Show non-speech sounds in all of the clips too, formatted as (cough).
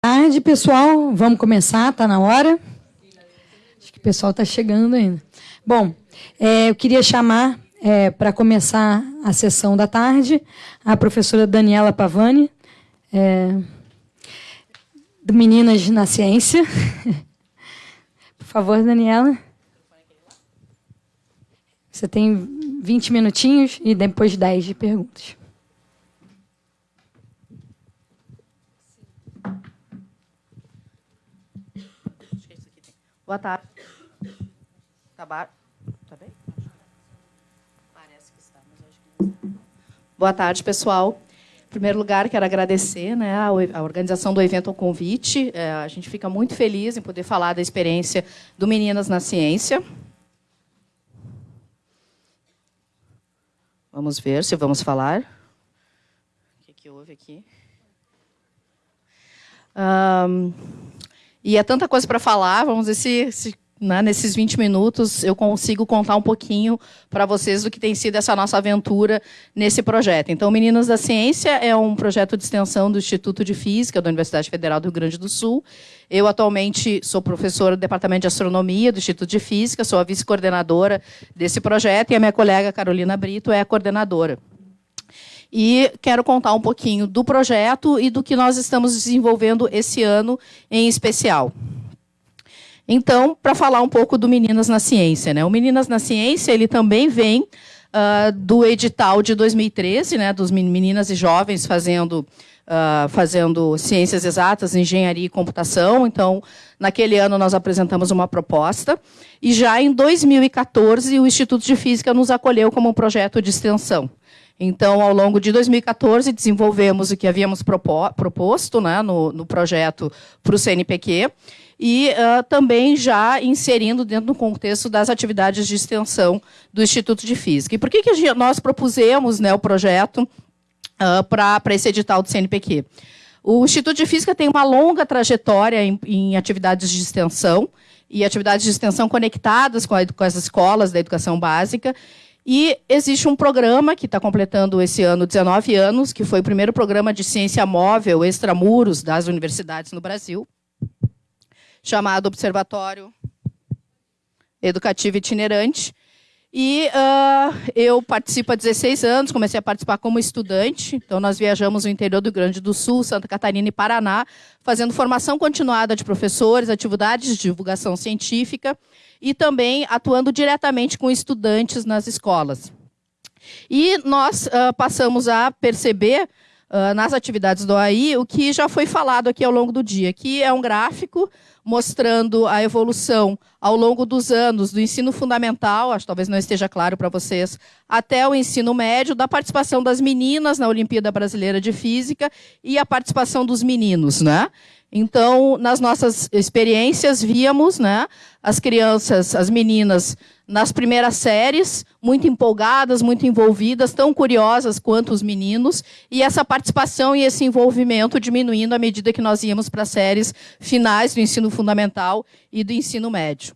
tarde, pessoal. Vamos começar, está na hora. Acho que o pessoal está chegando ainda. Bom, é, eu queria chamar é, para começar a sessão da tarde a professora Daniela Pavani, é, do Meninas na Ciência. (laughs) Por favor, Daniela. Você tem 20 minutinhos e depois 10 de perguntas. Boa tarde. Tá, tá bem? Parece que está, mas acho que não está. Boa tarde, pessoal. Em primeiro lugar, quero agradecer né, a organização do evento ao convite. É, a gente fica muito feliz em poder falar da experiência do Meninas na Ciência. Vamos ver se vamos falar. O que, que houve aqui? Um, e é tanta coisa para falar, vamos ver se, se né, nesses 20 minutos eu consigo contar um pouquinho para vocês do que tem sido essa nossa aventura nesse projeto. Então, Meninas da Ciência é um projeto de extensão do Instituto de Física da Universidade Federal do Rio Grande do Sul. Eu atualmente sou professora do Departamento de Astronomia do Instituto de Física, sou a vice-coordenadora desse projeto e a minha colega Carolina Brito é a coordenadora. E quero contar um pouquinho do projeto e do que nós estamos desenvolvendo esse ano em especial. Então, para falar um pouco do Meninas na Ciência. Né? O Meninas na Ciência ele também vem uh, do edital de 2013, né, dos meninas e jovens fazendo, uh, fazendo ciências exatas, engenharia e computação. Então, naquele ano nós apresentamos uma proposta. E já em 2014, o Instituto de Física nos acolheu como um projeto de extensão. Então, ao longo de 2014, desenvolvemos o que havíamos proposto né, no, no projeto para o CNPq e uh, também já inserindo dentro do contexto das atividades de extensão do Instituto de Física. E por que, que nós propusemos né, o projeto uh, para esse edital do CNPq? O Instituto de Física tem uma longa trajetória em, em atividades de extensão e atividades de extensão conectadas com, a, com as escolas da educação básica. E existe um programa que está completando esse ano 19 anos, que foi o primeiro programa de ciência móvel extramuros das universidades no Brasil, chamado Observatório Educativo Itinerante. E uh, eu participo há 16 anos, comecei a participar como estudante. Então, nós viajamos no interior do Rio Grande do Sul, Santa Catarina e Paraná, fazendo formação continuada de professores, atividades de divulgação científica e também atuando diretamente com estudantes nas escolas. E nós uh, passamos a perceber uh, nas atividades do AI o que já foi falado aqui ao longo do dia, que é um gráfico mostrando a evolução ao longo dos anos do ensino fundamental, acho que talvez não esteja claro para vocês, até o ensino médio, da participação das meninas na Olimpíada Brasileira de Física e a participação dos meninos, né? Então, nas nossas experiências, víamos né, as crianças, as meninas, nas primeiras séries, muito empolgadas, muito envolvidas, tão curiosas quanto os meninos, e essa participação e esse envolvimento diminuindo à medida que nós íamos para as séries finais do ensino fundamental e do ensino médio.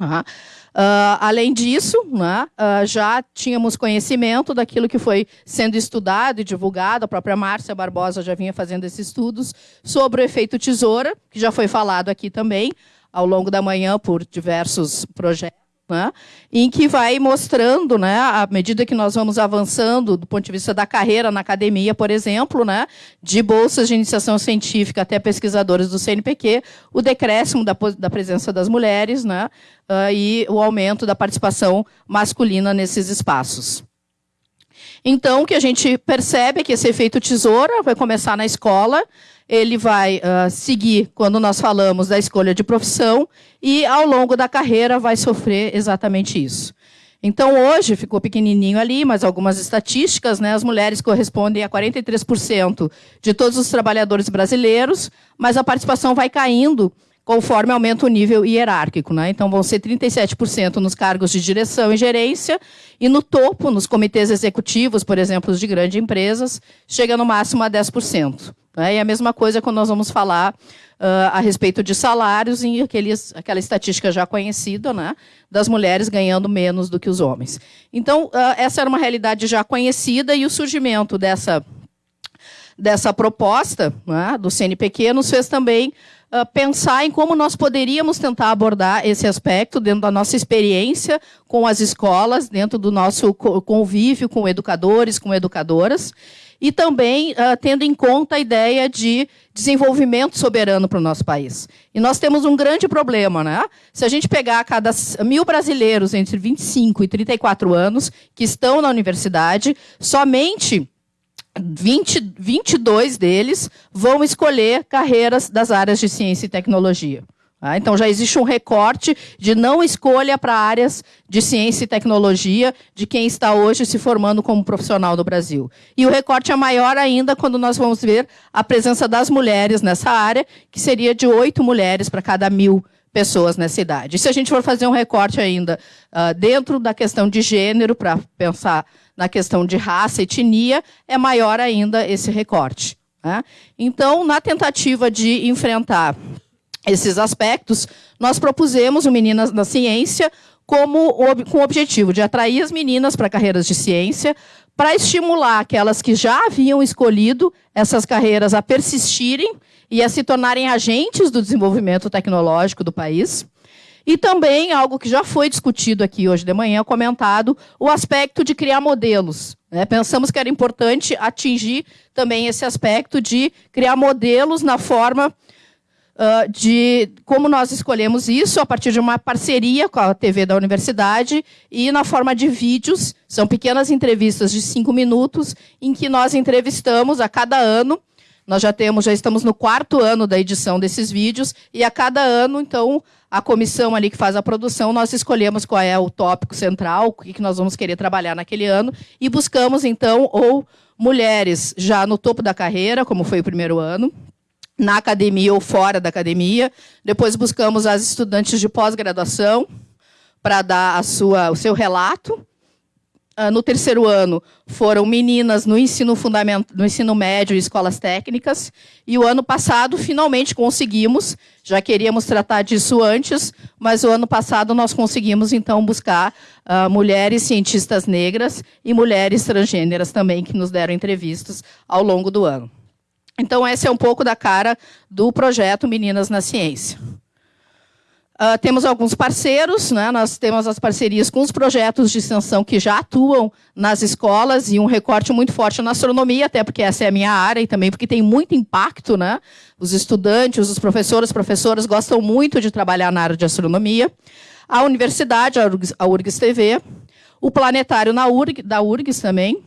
Uhum. Uh, além disso, né, uh, já tínhamos conhecimento daquilo que foi sendo estudado e divulgado, a própria Márcia Barbosa já vinha fazendo esses estudos sobre o efeito tesoura, que já foi falado aqui também ao longo da manhã por diversos projetos né, em que vai mostrando, né, à medida que nós vamos avançando do ponto de vista da carreira na academia, por exemplo, né, de bolsas de iniciação científica até pesquisadores do CNPq, o decréscimo da, da presença das mulheres né, uh, e o aumento da participação masculina nesses espaços. Então, o que a gente percebe é que esse efeito tesoura vai começar na escola, ele vai uh, seguir quando nós falamos da escolha de profissão e, ao longo da carreira, vai sofrer exatamente isso. Então, hoje, ficou pequenininho ali, mas algumas estatísticas, né, as mulheres correspondem a 43% de todos os trabalhadores brasileiros, mas a participação vai caindo conforme aumenta o nível hierárquico. Né? Então, vão ser 37% nos cargos de direção e gerência, e no topo, nos comitês executivos, por exemplo, de grandes empresas, chega no máximo a 10%. Né? E a mesma coisa quando nós vamos falar uh, a respeito de salários, em aqueles, aquela estatística já conhecida, né? das mulheres ganhando menos do que os homens. Então, uh, essa era uma realidade já conhecida, e o surgimento dessa dessa proposta né, do CNPq nos fez também uh, pensar em como nós poderíamos tentar abordar esse aspecto dentro da nossa experiência com as escolas, dentro do nosso convívio com educadores, com educadoras, e também uh, tendo em conta a ideia de desenvolvimento soberano para o nosso país. E nós temos um grande problema, né? Se a gente pegar cada mil brasileiros entre 25 e 34 anos que estão na universidade, somente 20, 22 deles vão escolher carreiras das áreas de ciência e tecnologia. Ah, então já existe um recorte de não escolha para áreas de ciência e tecnologia de quem está hoje se formando como profissional no Brasil. E o recorte é maior ainda quando nós vamos ver a presença das mulheres nessa área, que seria de oito mulheres para cada mil pessoas nessa idade. E se a gente for fazer um recorte ainda uh, dentro da questão de gênero, para pensar na questão de raça etnia, é maior ainda esse recorte. Né? Então, na tentativa de enfrentar esses aspectos, nós propusemos o Meninas na Ciência como, com o objetivo de atrair as meninas para carreiras de ciência, para estimular aquelas que já haviam escolhido essas carreiras a persistirem e a se tornarem agentes do desenvolvimento tecnológico do país. E também, algo que já foi discutido aqui hoje de manhã, comentado, o aspecto de criar modelos. Né? Pensamos que era importante atingir também esse aspecto de criar modelos na forma de como nós escolhemos isso a partir de uma parceria com a TV da universidade e na forma de vídeos. São pequenas entrevistas de cinco minutos em que nós entrevistamos a cada ano. Nós já temos, já estamos no quarto ano da edição desses vídeos e a cada ano, então, a comissão ali que faz a produção, nós escolhemos qual é o tópico central, o que nós vamos querer trabalhar naquele ano e buscamos então ou mulheres já no topo da carreira, como foi o primeiro ano, na academia ou fora da academia. Depois buscamos as estudantes de pós-graduação para dar a sua, o seu relato. Ah, no terceiro ano foram meninas no ensino fundamental, no ensino médio e escolas técnicas. E o ano passado finalmente conseguimos, já queríamos tratar disso antes, mas o ano passado nós conseguimos então buscar uh, mulheres cientistas negras e mulheres transgêneras também que nos deram entrevistas ao longo do ano. Então, esse é um pouco da cara do projeto Meninas na Ciência. Uh, temos alguns parceiros, né? nós temos as parcerias com os projetos de extensão que já atuam nas escolas e um recorte muito forte na astronomia, até porque essa é a minha área e também porque tem muito impacto. Né? Os estudantes, os professores, professoras gostam muito de trabalhar na área de astronomia. A universidade, a URGS TV, o planetário na URG, da URGS também,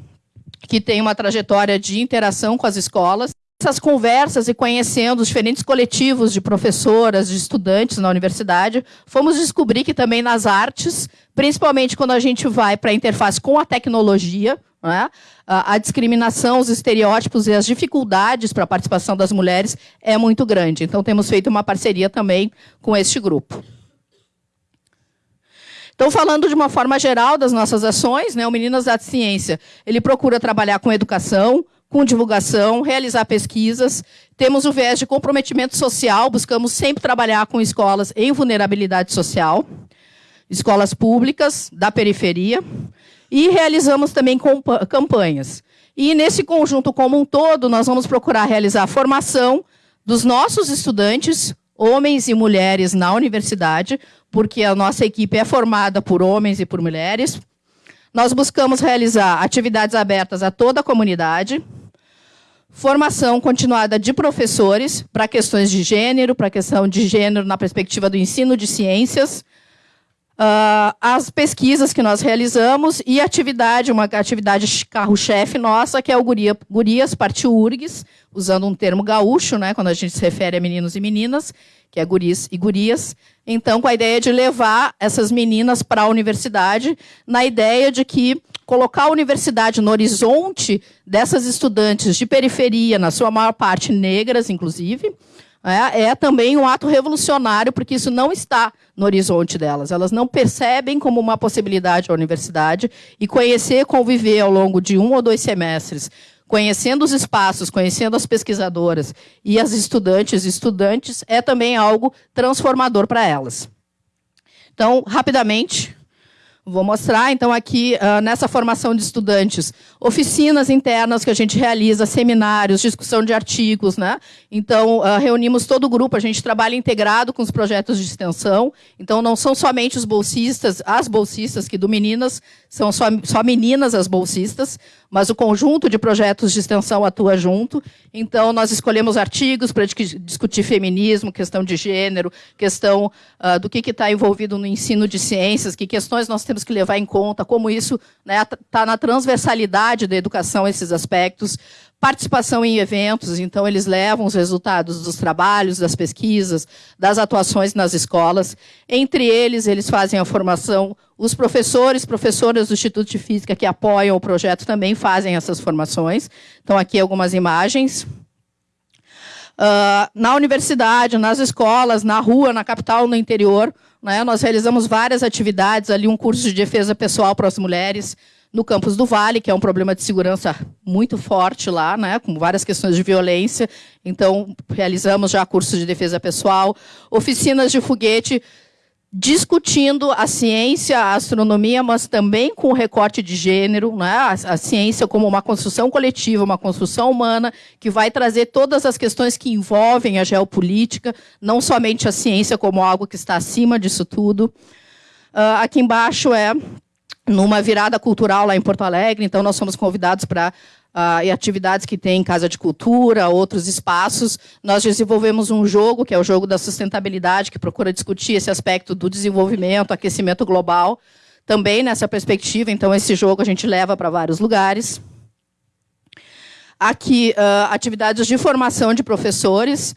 que tem uma trajetória de interação com as escolas essas conversas e conhecendo os diferentes coletivos de professoras, de estudantes na universidade, fomos descobrir que também nas artes, principalmente quando a gente vai para a interface com a tecnologia, né, a discriminação, os estereótipos e as dificuldades para a participação das mulheres é muito grande. Então, temos feito uma parceria também com este grupo. Então, falando de uma forma geral das nossas ações, né, o Meninas da Ciência, ele procura trabalhar com educação, com divulgação, realizar pesquisas. Temos o viés de comprometimento social, buscamos sempre trabalhar com escolas em vulnerabilidade social, escolas públicas da periferia, e realizamos também campanhas. E nesse conjunto como um todo, nós vamos procurar realizar a formação dos nossos estudantes, homens e mulheres na universidade, porque a nossa equipe é formada por homens e por mulheres. Nós buscamos realizar atividades abertas a toda a comunidade, formação continuada de professores para questões de gênero, para a questão de gênero na perspectiva do ensino de ciências, uh, as pesquisas que nós realizamos e atividade, uma atividade carro-chefe nossa, que é o Guria, Gurias Partiu URGS, usando um termo gaúcho, né, quando a gente se refere a meninos e meninas, que é guris e gurias. Então, com a ideia de levar essas meninas para a universidade, na ideia de que colocar a universidade no horizonte dessas estudantes de periferia, na sua maior parte negras, inclusive, é, é, também um ato revolucionário, porque isso não está no horizonte delas. Elas não percebem como uma possibilidade a universidade e conhecer, conviver ao longo de um ou dois semestres, conhecendo os espaços, conhecendo as pesquisadoras e as estudantes e estudantes, é também algo transformador para elas. Então, rapidamente, Vou mostrar, então, aqui, uh, nessa formação de estudantes, oficinas internas que a gente realiza, seminários, discussão de artigos. Né? Então, uh, reunimos todo o grupo, a gente trabalha integrado com os projetos de extensão. Então, não são somente os bolsistas, as bolsistas, que do Meninas são só, só meninas as bolsistas, mas o conjunto de projetos de extensão atua junto. Então, nós escolhemos artigos para discutir feminismo, questão de gênero, questão uh, do que está envolvido no ensino de ciências, que questões nós temos que levar em conta, como isso está né, na transversalidade da educação, esses aspectos. Participação em eventos, então eles levam os resultados dos trabalhos, das pesquisas, das atuações nas escolas. Entre eles, eles fazem a formação os professores, professoras do Instituto de Física que apoiam o projeto também fazem essas formações. Então, aqui algumas imagens. Uh, na universidade, nas escolas, na rua, na capital, no interior, né, nós realizamos várias atividades, ali um curso de defesa pessoal para as mulheres, no campus do Vale, que é um problema de segurança muito forte lá, né, com várias questões de violência. Então, realizamos já cursos de defesa pessoal, oficinas de foguete discutindo a ciência, a astronomia, mas também com recorte de gênero, né? a, a, ciência como uma construção coletiva, uma construção humana, que vai trazer todas as questões que envolvem a geopolítica, não somente a ciência como algo que está acima disso tudo. Uh, aqui embaixo é numa virada cultural lá em Porto Alegre, então nós somos convidados para uh, e atividades que tem Casa de Cultura, outros espaços. Nós desenvolvemos um jogo, que é o jogo da sustentabilidade, que procura discutir esse aspecto do desenvolvimento, aquecimento global, também nessa perspectiva. Então, esse jogo a gente leva para vários lugares. Aqui, uh, atividades de formação de professores,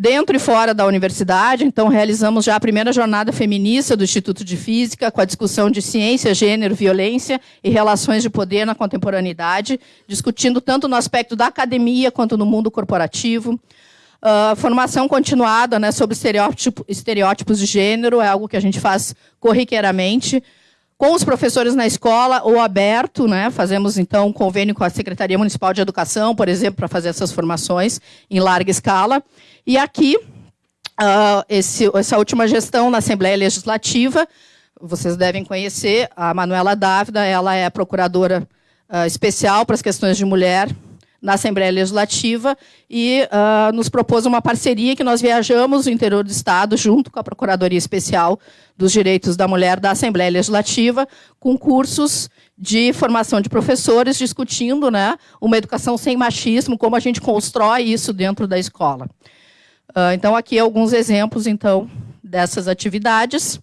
dentro e fora da universidade. Então, realizamos já a primeira jornada feminista do Instituto de Física, com a discussão de ciência, gênero, violência e relações de poder na contemporaneidade, discutindo tanto no aspecto da academia quanto no mundo corporativo. Uh, formação continuada né, sobre estereótipo, estereótipos de gênero, é algo que a gente faz corriqueiramente com os professores na escola ou aberto, né? Fazemos então um convênio com a Secretaria Municipal de Educação, por exemplo, para fazer essas formações em larga escala. E aqui, uh, esse, essa última gestão na Assembleia Legislativa, vocês devem conhecer a Manuela Dávida, ela é procuradora uh, especial para as questões de mulher na Assembleia Legislativa e uh, nos propôs uma parceria que nós viajamos no interior do Estado, junto com a Procuradoria Especial dos Direitos da Mulher da Assembleia Legislativa, com cursos de formação de professores discutindo né, uma educação sem machismo, como a gente constrói isso dentro da escola. Uh, então, aqui alguns exemplos então dessas atividades.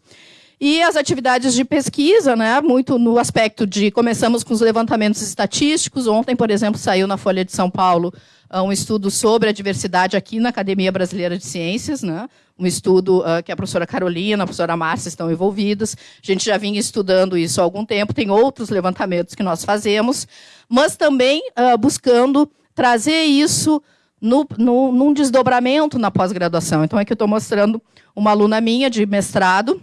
E as atividades de pesquisa, né, muito no aspecto de começamos com os levantamentos estatísticos. Ontem, por exemplo, saiu na Folha de São Paulo uh, um estudo sobre a diversidade aqui na Academia Brasileira de Ciências, né, um estudo uh, que a professora Carolina, a professora Márcia estão envolvidas. A gente já vinha estudando isso há algum tempo, tem outros levantamentos que nós fazemos, mas também uh, buscando trazer isso no, no, num desdobramento na pós-graduação. Então, aqui eu estou mostrando uma aluna minha de mestrado,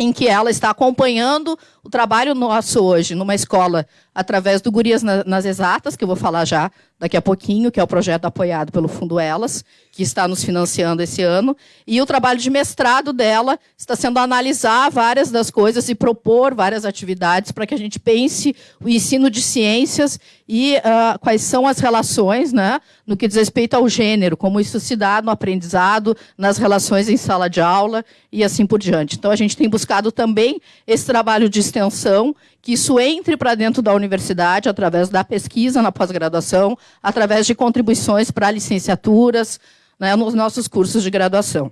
em que ela está acompanhando o trabalho nosso hoje numa escola através do Gurias nas Exatas, que eu vou falar já daqui a pouquinho, que é o projeto apoiado pelo Fundo Elas, que está nos financiando esse ano. E o trabalho de mestrado dela está sendo analisar várias das coisas e propor várias atividades para que a gente pense o ensino de ciências e uh, quais são as relações né, no que diz respeito ao gênero, como isso se dá no aprendizado, nas relações em sala de aula e assim por diante. Então, a gente tem buscado também esse trabalho de extensão, que isso entre para dentro da universidade através da pesquisa na pós-graduação, através de contribuições para licenciaturas, né, nos nossos cursos de graduação.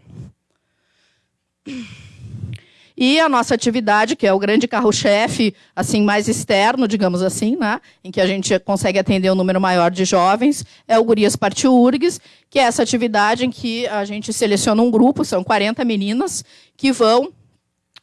E a nossa atividade, que é o grande carro-chefe, assim, mais externo, digamos assim, né? em que a gente consegue atender um número maior de jovens, é o Gurias Partiu URGS, que é essa atividade em que a gente seleciona um grupo, são 40 meninas, que vão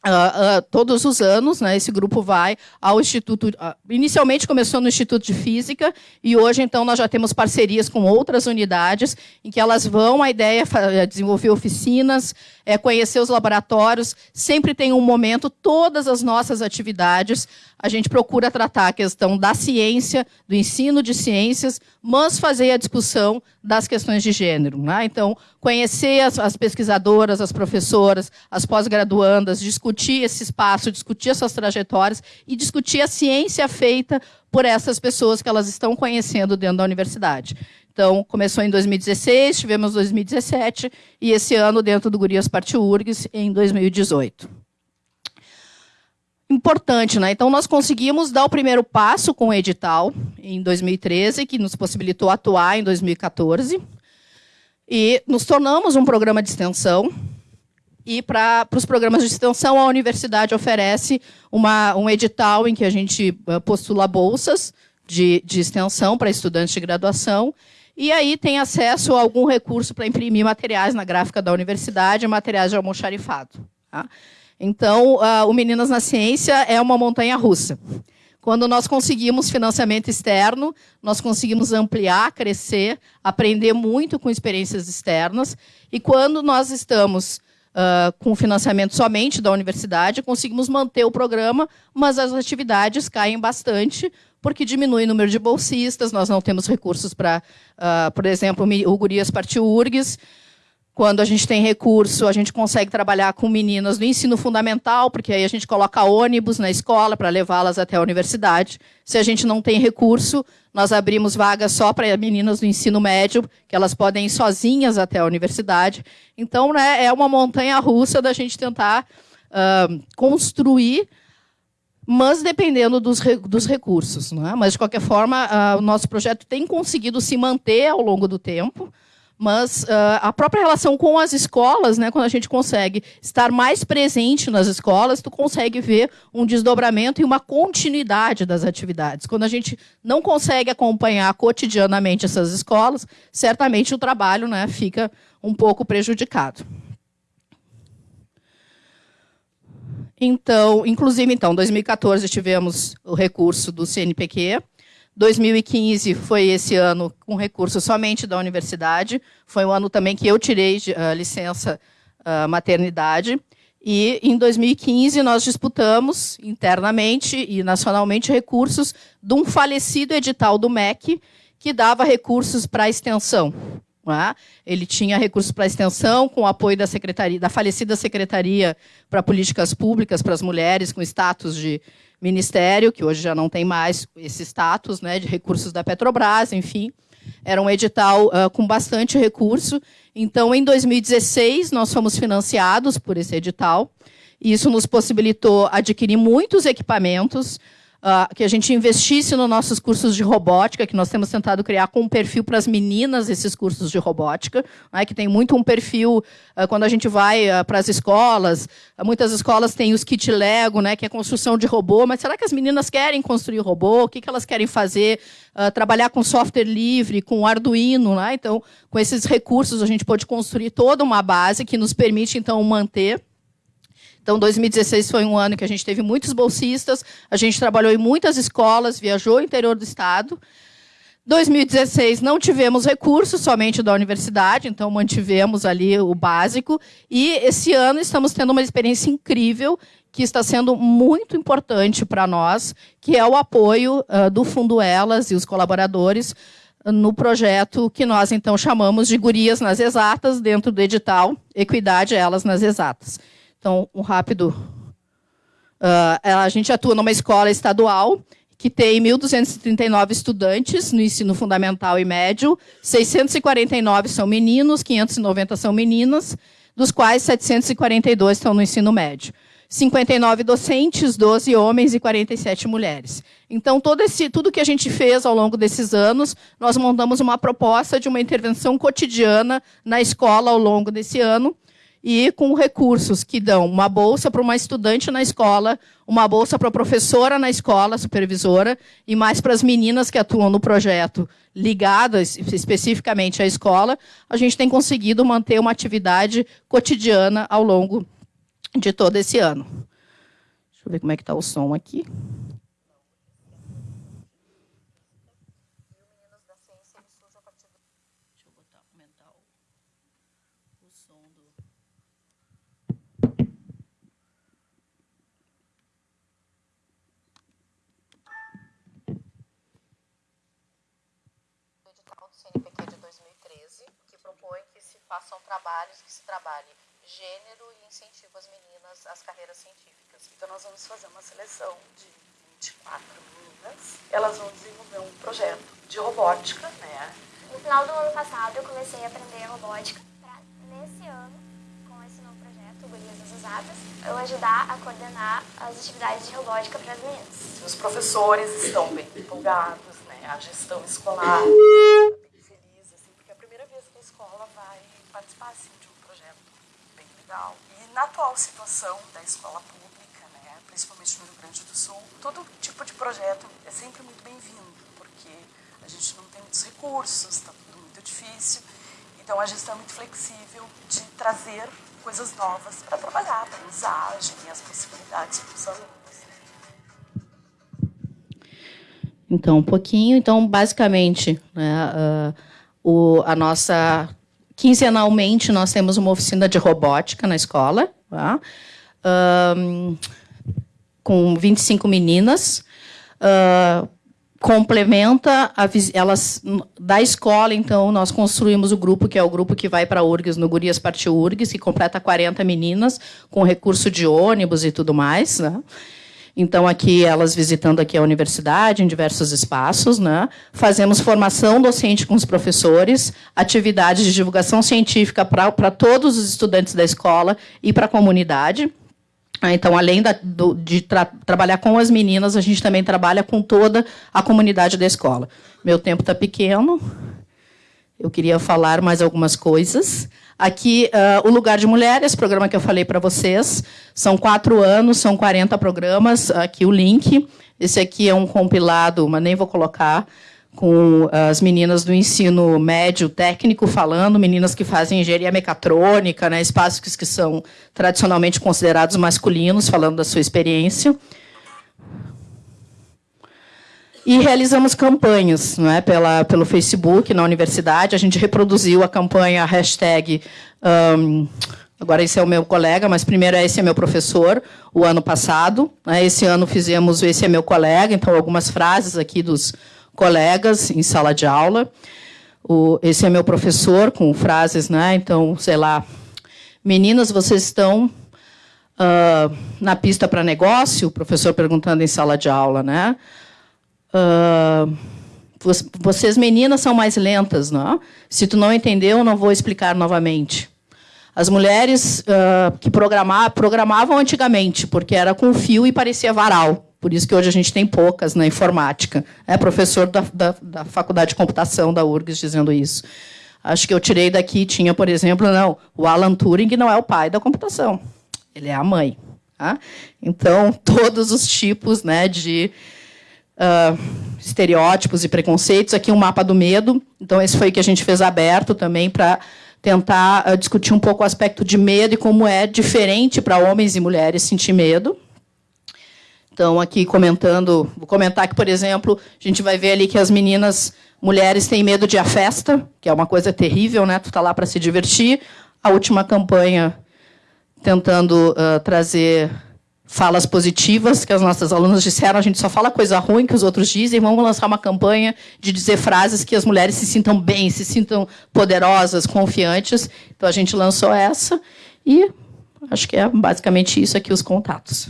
Uh, uh, todos os anos, né, esse grupo vai ao Instituto. Uh, inicialmente começou no Instituto de Física e hoje, então, nós já temos parcerias com outras unidades em que elas vão. A ideia é desenvolver oficinas, é conhecer os laboratórios. Sempre tem um momento, todas as nossas atividades, a gente procura tratar a questão da ciência, do ensino de ciências, mas fazer a discussão das questões de gênero. Né? Então, conhecer as, as pesquisadoras, as professoras, as pós-graduandas, discutir esse espaço, discutir essas trajetórias e discutir a ciência feita por essas pessoas que elas estão conhecendo dentro da universidade. Então, começou em 2016, tivemos 2017 e esse ano dentro do Gurias Parte URGS em 2018. Importante, né? Então, nós conseguimos dar o primeiro passo com o edital em 2013, que nos possibilitou atuar em 2014. E nos tornamos um programa de extensão. E para os programas de extensão, a universidade oferece uma, um edital em que a gente eh, postula bolsas de, de extensão para estudantes de graduação e aí tem acesso a algum recurso para imprimir materiais na gráfica da universidade, materiais de almoxarifado. Tá? Então, o Meninas na Ciência é uma montanha russa. Quando nós conseguimos financiamento externo, nós conseguimos ampliar, crescer, aprender muito com experiências externas. E quando nós estamos uh, com financiamento somente da universidade, conseguimos manter o programa, mas as atividades caem bastante, porque diminui o número de bolsistas, nós não temos recursos para, uh, por exemplo, o Gurias Partiu URGS, quando a gente tem recurso, a gente consegue trabalhar com meninas do ensino fundamental, porque aí a gente coloca ônibus na escola para levá-las até a universidade. Se a gente não tem recurso, nós abrimos vagas só para meninas do ensino médio, que elas podem ir sozinhas até a universidade. Então, né, é uma montanha russa da gente tentar uh, construir mas dependendo dos, dos recursos. Né? Mas, de qualquer forma, uh, o nosso projeto tem conseguido se manter ao longo do tempo, mas uh, a própria relação com as escolas, né, quando a gente consegue estar mais presente nas escolas, tu consegue ver um desdobramento e uma continuidade das atividades. Quando a gente não consegue acompanhar cotidianamente essas escolas, certamente o trabalho né, fica um pouco prejudicado. Então, inclusive, então, 2014 tivemos o recurso do CNPq. 2015 foi esse ano com recurso somente da universidade. Foi um ano também que eu tirei uh, licença uh, maternidade. E em 2015 nós disputamos internamente e nacionalmente recursos de um falecido edital do MEC que dava recursos para extensão. Ele tinha recursos para extensão, com o apoio da secretaria, da falecida Secretaria para Políticas Públicas para as Mulheres, com status de ministério, que hoje já não tem mais esse status né, de recursos da Petrobras, enfim. Era um edital uh, com bastante recurso. Então, em 2016, nós fomos financiados por esse edital. E isso nos possibilitou adquirir muitos equipamentos, uh, que a gente investisse nos nossos cursos de robótica, que nós temos tentado criar com um perfil para as meninas esses cursos de robótica, né, que tem muito um perfil, uh, quando a gente vai uh, para as escolas, muitas escolas têm os kit Lego, né, que é construção de robô, mas será que as meninas querem construir robô? O que, que elas querem fazer? trabalhar com software livre, com Arduino, né? então, com esses recursos a gente pode construir toda uma base que nos permite, então, manter então, 2016 foi um ano que a gente teve muitos bolsistas, a gente trabalhou em muitas escolas, viajou ao interior do estado. 2016 não tivemos recursos somente da universidade, então mantivemos ali o básico. E esse ano estamos tendo uma experiência incrível que está sendo muito importante para nós, que é o apoio uh, do Fundo Elas e os colaboradores no projeto que nós então chamamos de Gurias nas Exatas, dentro do edital Equidade Elas nas Exatas. Então, um rápido. Uh, a gente atua numa escola estadual que tem 1.239 estudantes no ensino fundamental e médio, 649 são meninos, 590 são meninas, dos quais 742 estão no ensino médio. 59 docentes, 12 homens e 47 mulheres. Então, todo esse, tudo que a gente fez ao longo desses anos, nós montamos uma proposta de uma intervenção cotidiana na escola ao longo desse ano, e com recursos que dão uma bolsa para uma estudante na escola, uma bolsa para a professora na escola, supervisora, e mais para as meninas que atuam no projeto ligadas especificamente à escola, a gente tem conseguido manter uma atividade cotidiana ao longo de todo esse ano. Deixa eu ver como é que está o som aqui. CNPq de 2013, que propõe que se façam trabalhos, que se trabalhe gênero e incentivo às meninas às carreiras científicas. Então nós vamos fazer uma seleção de 24 meninas. Elas vão desenvolver um projeto de robótica, né? No final do ano passado eu comecei a aprender robótica para nesse ano, com esse novo projeto, Gurias das Usadas, eu ajudar a coordenar as atividades de robótica para as meninas. Os professores estão bem empolgados, né? A gestão escolar está bem feliz, assim, porque é a primeira vez que a escola vai participar assim, de E na atual situação da escola pública, né, principalmente no Rio Grande do Sul, todo tipo de projeto é sempre muito bem-vindo, porque a gente não tem muitos recursos, está tudo muito difícil. Então a gestão é muito flexível de trazer coisas novas para trabalhar, a aprendizagem e as possibilidades para os alunos. Então, um pouquinho. Então, basicamente, né, uh, o, a nossa. Quinzenalmente, nós temos uma oficina de robótica na escola, tá? um, com 25 meninas. Uh, complementa a, elas da escola, então nós construímos o grupo que é o grupo que vai para URGS no Gurias Partiu URGS, que completa 40 meninas com recurso de ônibus e tudo mais, né? Então, aqui, elas visitando aqui a universidade, em diversos espaços, né? fazemos formação docente com os professores, atividades de divulgação científica para todos os estudantes da escola e para a comunidade. Ah, então, além da, do, de tra trabalhar com as meninas, a gente também trabalha com toda a comunidade da escola. Meu tempo está pequeno, eu queria falar mais algumas coisas. Aqui, uh, o Lugar de Mulheres, programa que eu falei para vocês. São quatro anos, são 40 programas. Aqui o link. Esse aqui é um compilado, mas nem vou colocar, com as meninas do ensino médio técnico falando, meninas que fazem engenharia mecatrônica, né, espaços que são tradicionalmente considerados masculinos, falando da sua experiência. E realizamos campanhas não é, pela, pelo Facebook, na universidade. A gente reproduziu a campanha hashtag. Um, agora esse é o meu colega, mas primeiro esse é meu professor, o ano passado. Né, esse ano fizemos esse é meu colega, então algumas frases aqui dos colegas em sala de aula. O, esse é meu professor, com frases, né? Então, sei lá, meninas, vocês estão uh, na pista para negócio? O professor perguntando em sala de aula, né? Uh, vocês meninas são mais lentas, não? Se tu não entendeu, não vou explicar novamente. As mulheres uh, que programavam, programavam antigamente, porque era com fio e parecia varal. Por isso que hoje a gente tem poucas na informática. É professor da, da, da Faculdade de Computação da URGS dizendo isso. Acho que eu tirei daqui, tinha, por exemplo, não, o Alan Turing não é o pai da computação, ele é a mãe. Tá? Então, (laughs) todos os tipos né, de uh, estereótipos e preconceitos. Aqui um mapa do medo. Então, esse foi o que a gente fez aberto também para tentar uh, discutir um pouco o aspecto de medo e como é diferente para homens e mulheres sentir medo. Então, aqui comentando, vou comentar que, por exemplo, a gente vai ver ali que as meninas, mulheres, têm medo de a festa, que é uma coisa terrível, né? Tu está lá para se divertir. A última campanha tentando uh, trazer falas positivas que as nossas alunas disseram, a gente só fala coisa ruim que os outros dizem, vamos lançar uma campanha de dizer frases que as mulheres se sintam bem, se sintam poderosas, confiantes. Então a gente lançou essa e acho que é basicamente isso aqui os contatos.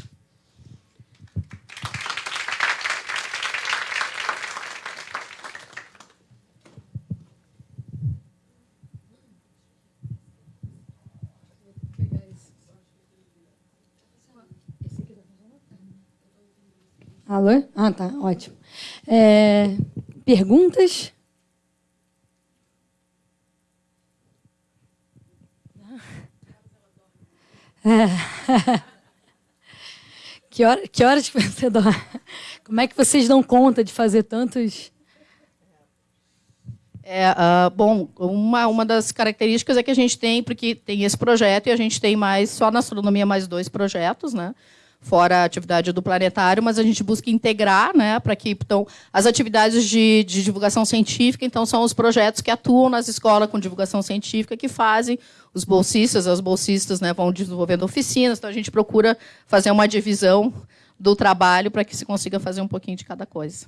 Alô? Ah, tá, ótimo. É, perguntas? É. (laughs) Que, hora, que horas que você dorme? Como é que vocês dão conta de fazer tantos... É, uh, bom, uma, uma das características é que a gente tem, porque tem esse projeto e a gente tem mais, só na astronomia, mais dois projetos, né? Fora a atividade do planetário, mas a gente busca integrar, né, para que então as atividades de, de, divulgação científica, então são os projetos que atuam nas escolas com divulgação científica que fazem os bolsistas, as bolsistas, né, vão desenvolvendo oficinas, então a gente procura fazer uma divisão do trabalho para que se consiga fazer um pouquinho de cada coisa.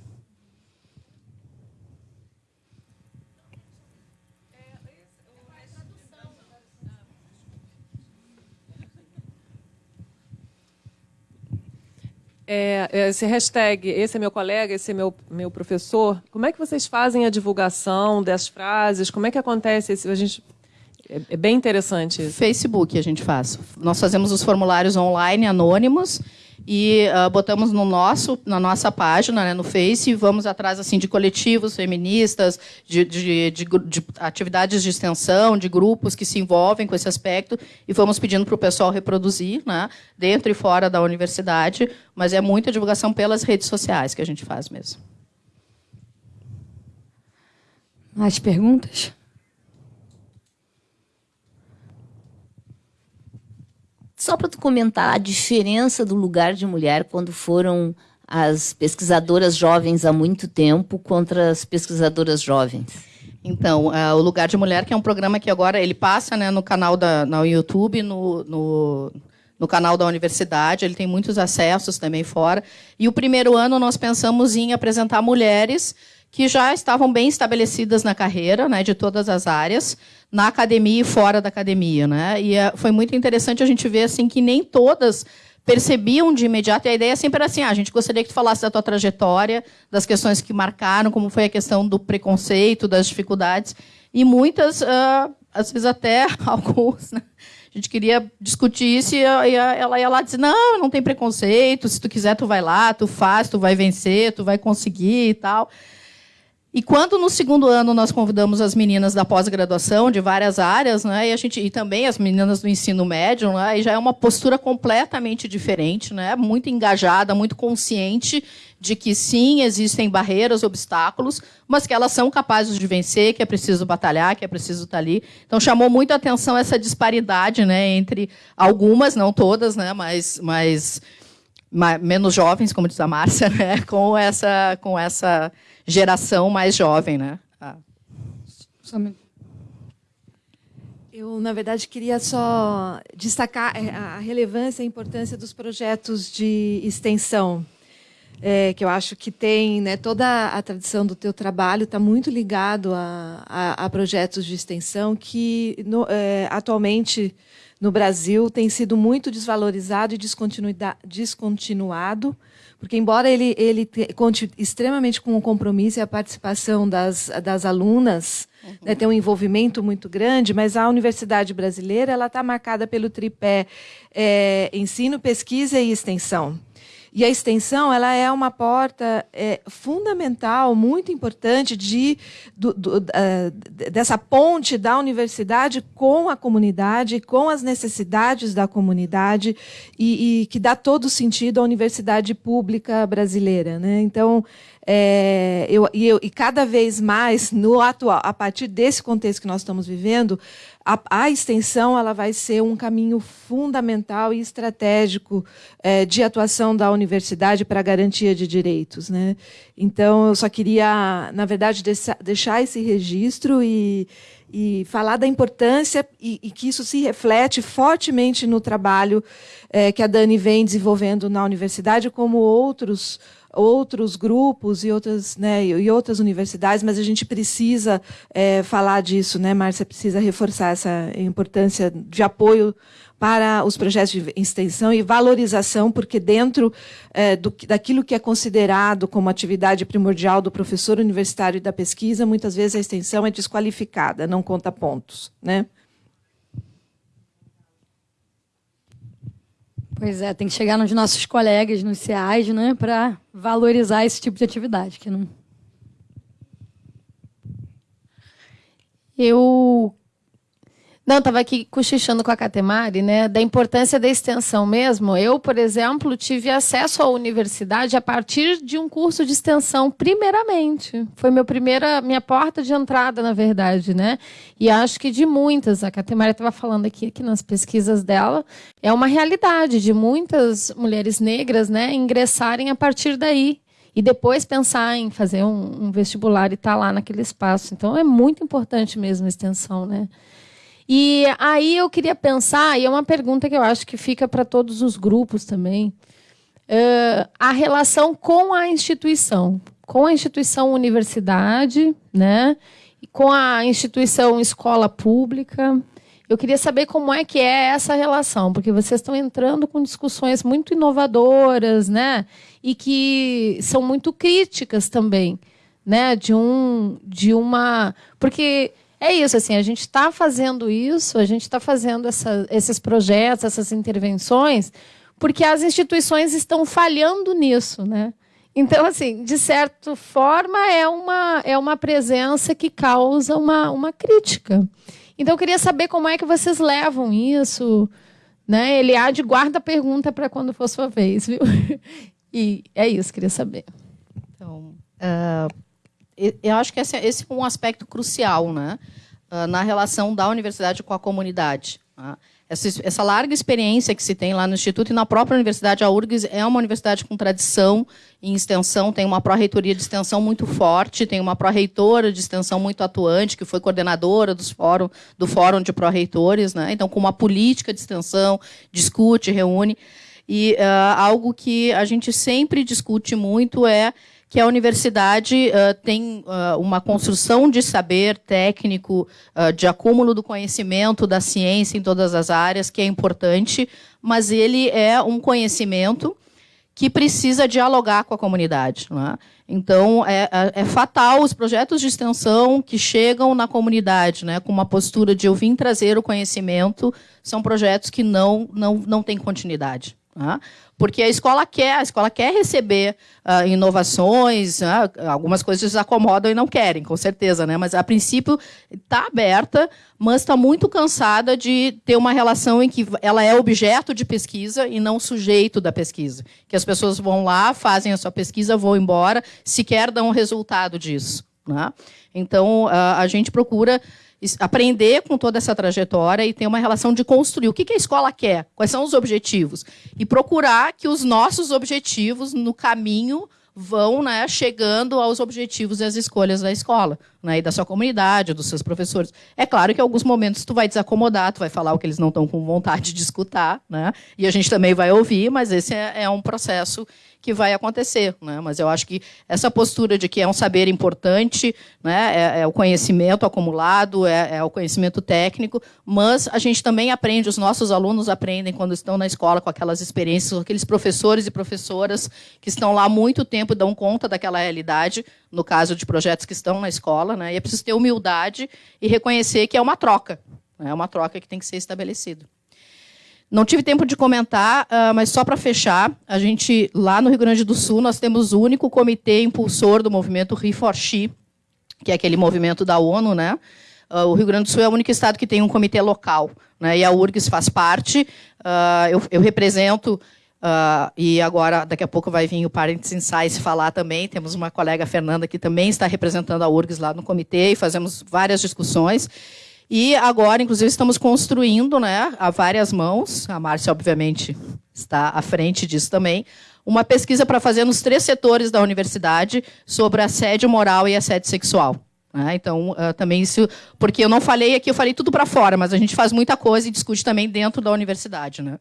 É, é, esse hashtag, esse é meu colega, esse é meu, meu professor, como é que vocês fazem a divulgação das frases? Como é que acontece? Esse, a gente, é, é bem interessante isso. Facebook a gente faz. Nós fazemos os formulários online anônimos e uh, botamos no nosso, na nossa página, né, no Face, e vamos atrás assim de coletivos feministas, de, de, de, de, atividades de extensão, de grupos que se envolvem com esse aspecto, e vamos pedindo para o pessoal reproduzir, né, dentro e fora da universidade, mas é muita divulgação pelas redes sociais que a gente faz mesmo. Mais perguntas? Só para tu comentar a diferença do lugar de mulher quando foram as pesquisadoras jovens há muito tempo contra as pesquisadoras jovens. Então, uh, o Lugar de Mulher, que é um programa que agora ele passa né, no canal da no YouTube, no, no, no, canal da universidade, ele tem muitos acessos também fora. E o primeiro ano nós pensamos em apresentar mulheres que já estavam bem estabelecidas na carreira, né, de todas as áreas, na academia e fora da academia, né? E é, foi muito interessante a gente ver assim que nem todas percebiam de imediato. E a ideia sempre era assim: ah, a gente gostaria que tu falasse da tua trajetória, das questões que marcaram, como foi a questão do preconceito, das dificuldades. E muitas, uh, às vezes até (laughs) alguns, né? a gente queria discutir isso e ela ia lá dizer: não, não tem preconceito, se tu quiser, tu vai lá, tu faz, tu vai vencer, tu vai conseguir e tal. E quando no segundo ano nós convidamos as meninas da pós-graduação de várias áreas, né, e a gente e também as meninas do ensino médio, né, e já é uma postura completamente diferente, né, muito engajada, muito consciente de que sim existem barreiras, obstáculos, mas que elas são capazes de vencer, que é preciso batalhar, que é preciso estar ali. Então chamou muito a atenção essa disparidade, né, entre algumas, não todas, né, mas, mas menos jovens, como diz a Márcia, (laughs) né, com essa com essa geração mais jovem, né? Ah. Eu, na verdade, queria só destacar é, a relevância e a importância dos projetos de extensão, é, que eu acho que tem né, toda a tradição do teu trabalho está muito ligado a, a, a, projetos de extensão que no, é, atualmente no Brasil tem sido muito desvalorizado e descontinuado porque, embora ele, ele te, conte extremamente com o compromisso e a participação das, das alunas, uhum. né, tem um envolvimento muito grande, mas a universidade brasileira está marcada pelo tripé é, ensino, pesquisa e extensão. E a extensão ela é uma porta é, fundamental, muito importante de, do, do, uh, dessa ponte da universidade com a comunidade, com as necessidades da comunidade e, e que dá todo sentido à universidade pública brasileira. Né? Então, é, eu, e, eu, e, cada vez mais, no atual, a partir desse contexto que nós estamos vivendo, a, a extensão ela vai ser um caminho fundamental e estratégico é, de atuação da universidade para a garantia de direitos. Né? Então, eu só queria, na verdade, deixar esse registro e, e falar da importância e, e, que isso se reflete fortemente no trabalho é, que a Dani vem desenvolvendo na universidade, como outros outros grupos e outras, né, e outras universidades, mas a gente precisa é, falar disso, né, Márcia? Precisa reforçar essa importância de apoio para os projetos de extensão e valorização, porque dentro é, do, daquilo que é considerado como atividade primordial do professor universitário e da pesquisa, muitas vezes a extensão é desqualificada, não conta pontos. Né? Pois é, tem que chegar nos nossos colegas nos CEAs, né, para valorizar esse tipo de atividade, que não Eu não, estava aqui cochichando com a Catemari, né, da importância da extensão mesmo. Eu, por exemplo, tive acesso à universidade a partir de um curso de extensão, primeiramente. Foi meu primeira, minha porta de entrada, na verdade, né? E acho que de muitas, a Catemari estava falando aqui, nas pesquisas dela, é uma realidade de muitas mulheres negras, né, ingressarem a partir daí e depois pensar em fazer um, um vestibular e estar tá lá naquele espaço. Então é muito importante mesmo a extensão, né? E aí eu queria pensar, e é uma pergunta que eu acho que fica para todos os grupos também, uh, a relação com a instituição, com a instituição universidade, né? com a instituição escola pública. Eu queria saber como é que é essa relação, porque vocês estão entrando com discussões muito inovadoras, né? E que são muito críticas também, né? De um, de uma, porque é isso, assim, a gente está fazendo isso, a gente está fazendo essa, esses projetos, essas intervenções, porque as instituições estão falhando nisso, né? Então, assim, de certa forma, é uma, é uma presença que causa uma, uma crítica. Então, eu queria saber como é que vocês levam isso. Né? Eliade, guarda a pergunta para quando for sua vez, viu? (laughs) E é isso, queria saber. Então, uh, eu acho que esse, esse é um aspecto crucial né? Uh, na relação da universidade com a comunidade. Né? essa, essa, larga experiência que se tem lá no Instituto e na própria universidade, a URGS é uma universidade com tradição em extensão, tem uma pró-reitoria de extensão muito forte, tem uma pró-reitora de extensão muito atuante, que foi coordenadora dos fórum, do Fórum de Pró-Reitores, né? então com uma política de extensão, discute, reúne. E uh, algo que a gente sempre discute muito é que a universidade uh, tem uh, uma construção de saber técnico, uh, de acúmulo do conhecimento da ciência em todas as áreas, que é importante, mas ele é um conhecimento que precisa dialogar com a comunidade. É? Então, é, é, é, fatal os projetos de extensão que chegam na comunidade né, com uma postura de eu vim trazer o conhecimento, são projetos que não, não, não têm continuidade. Porque a escola quer, a escola quer receber uh, inovações, algumas coisas acomodam e não querem, com certeza, né? Mas a princípio está aberta, mas está muito cansada de ter uma relação em que ela é objeto de pesquisa e não sujeito da pesquisa. Que as pessoas vão lá, fazem a sua pesquisa, vão embora, sequer dão um resultado disso. Né? Então, uh, a gente procura aprender com toda essa trajetória e ter uma relação de construir. O que a escola quer? Quais são os objetivos? E procurar que os nossos objetivos no caminho vão né, chegando aos objetivos e às escolhas da escola, né, e da sua comunidade, dos seus professores. É claro que em alguns momentos tu vai desacomodar, tu vai falar o que eles não estão com vontade de escutar, né, e a gente também vai ouvir, mas esse é, é um processo que vai acontecer. Né? Mas eu acho que essa postura de que é um saber importante, né? é, é o conhecimento acumulado, é, é, o conhecimento técnico, mas a gente também aprende, os nossos alunos aprendem quando estão na escola com aquelas experiências, aqueles professores e professoras que estão lá há muito tempo dão conta daquela realidade, no caso de projetos que estão na escola. Né? E é preciso ter humildade e reconhecer que é uma troca. Né? É uma troca que tem que ser estabelecida. Não tive tempo de comentar, uh, mas só para fechar, a gente lá no Rio Grande do Sul nós temos o único comitê impulsor do movimento She, que é aquele movimento da ONU, né? Uh, o Rio Grande do Sul é o único estado que tem um comitê local, né? E a URGS faz parte. Uh, eu, eu, represento e agora daqui a pouco vai vir o Parents Insights falar também. Temos uma colega Fernanda que também está representando a URGS lá no comitê e fazemos várias discussões. E agora, inclusive, estamos construindo, né, a várias mãos, a Márcia, obviamente, está à frente disso também, uma pesquisa para fazer nos três setores da universidade sobre assédio moral e assédio sexual. Né? Então, uh, também isso. Porque eu não falei aqui, eu falei tudo para fora, mas a gente faz muita coisa e discute também dentro da universidade. Né?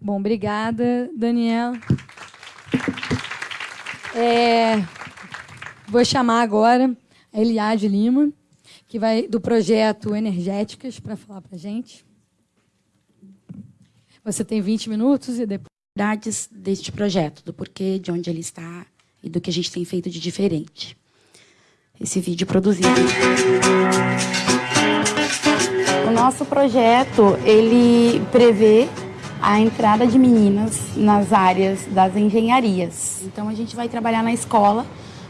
Bom, obrigada, Daniela. É, vou chamar agora a Eliade Lima que vai do projeto Energéticas para falar para a gente. Você tem 20 minutos e depois. Deste projeto, do porquê, de onde ele está e do que a gente tem feito de diferente. Esse vídeo produzido. O nosso projeto ele prevê a entrada de meninas nas áreas das engenharias. Então a gente vai trabalhar na escola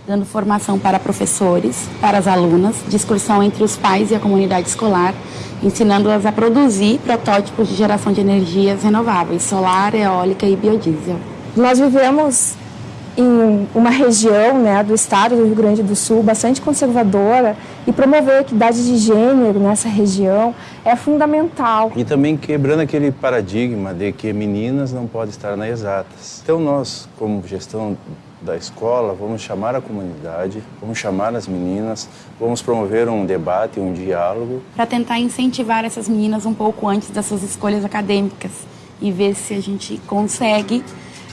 dando formação para professores, para as alunas, discussão entre os pais e a comunidade escolar, ensinando-as a produzir protótipos de geração de energias renováveis, solar, eólica e biodiesel. Nós vivemos em uma região né, do estado do Rio Grande do Sul bastante conservadora e promover a equidade de gênero nessa região é fundamental. E também quebrando aquele paradigma de que meninas não podem estar nas exatas. Então nós, como gestão da escola, vamos chamar a comunidade, vamos chamar as meninas, vamos promover um debate, um diálogo. Para tentar incentivar essas meninas um pouco antes das suas escolhas acadêmicas e ver se a gente consegue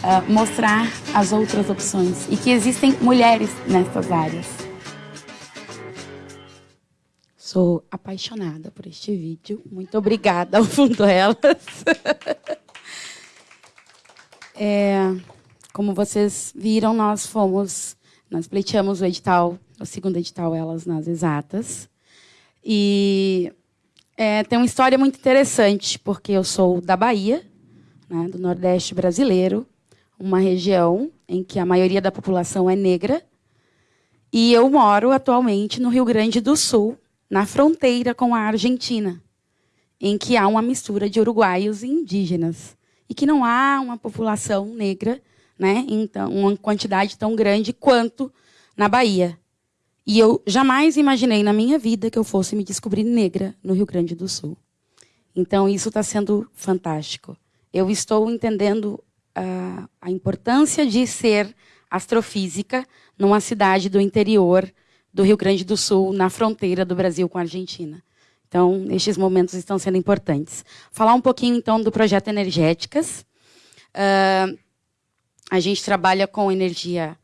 uh, mostrar as outras opções e que existem mulheres nessas áreas. Sou apaixonada por este vídeo. Muito obrigada ao Fundo Elas. (laughs) É, como vocês viram, nós fomos, nós pleiteamos o edital, o segundo edital Elas nas Exatas. E é, tem uma história muito interessante, porque eu sou da Bahia, né, do Nordeste brasileiro, uma região em que a maioria da população é negra, e eu moro atualmente no Rio Grande do Sul, na fronteira com a Argentina, em que há uma mistura de uruguaios e indígenas e que não há uma população negra, né, então uma quantidade tão grande quanto na Bahia. E eu jamais imaginei na minha vida que eu fosse me descobrir negra no Rio Grande do Sul. Então isso está sendo fantástico. Eu estou entendendo uh, a importância de ser astrofísica numa cidade do interior do Rio Grande do Sul, na fronteira do Brasil com a Argentina. Então, estes momentos estão sendo importantes. Falar um pouquinho, então, do projeto Energéticas. Uh, a gente trabalha com energia,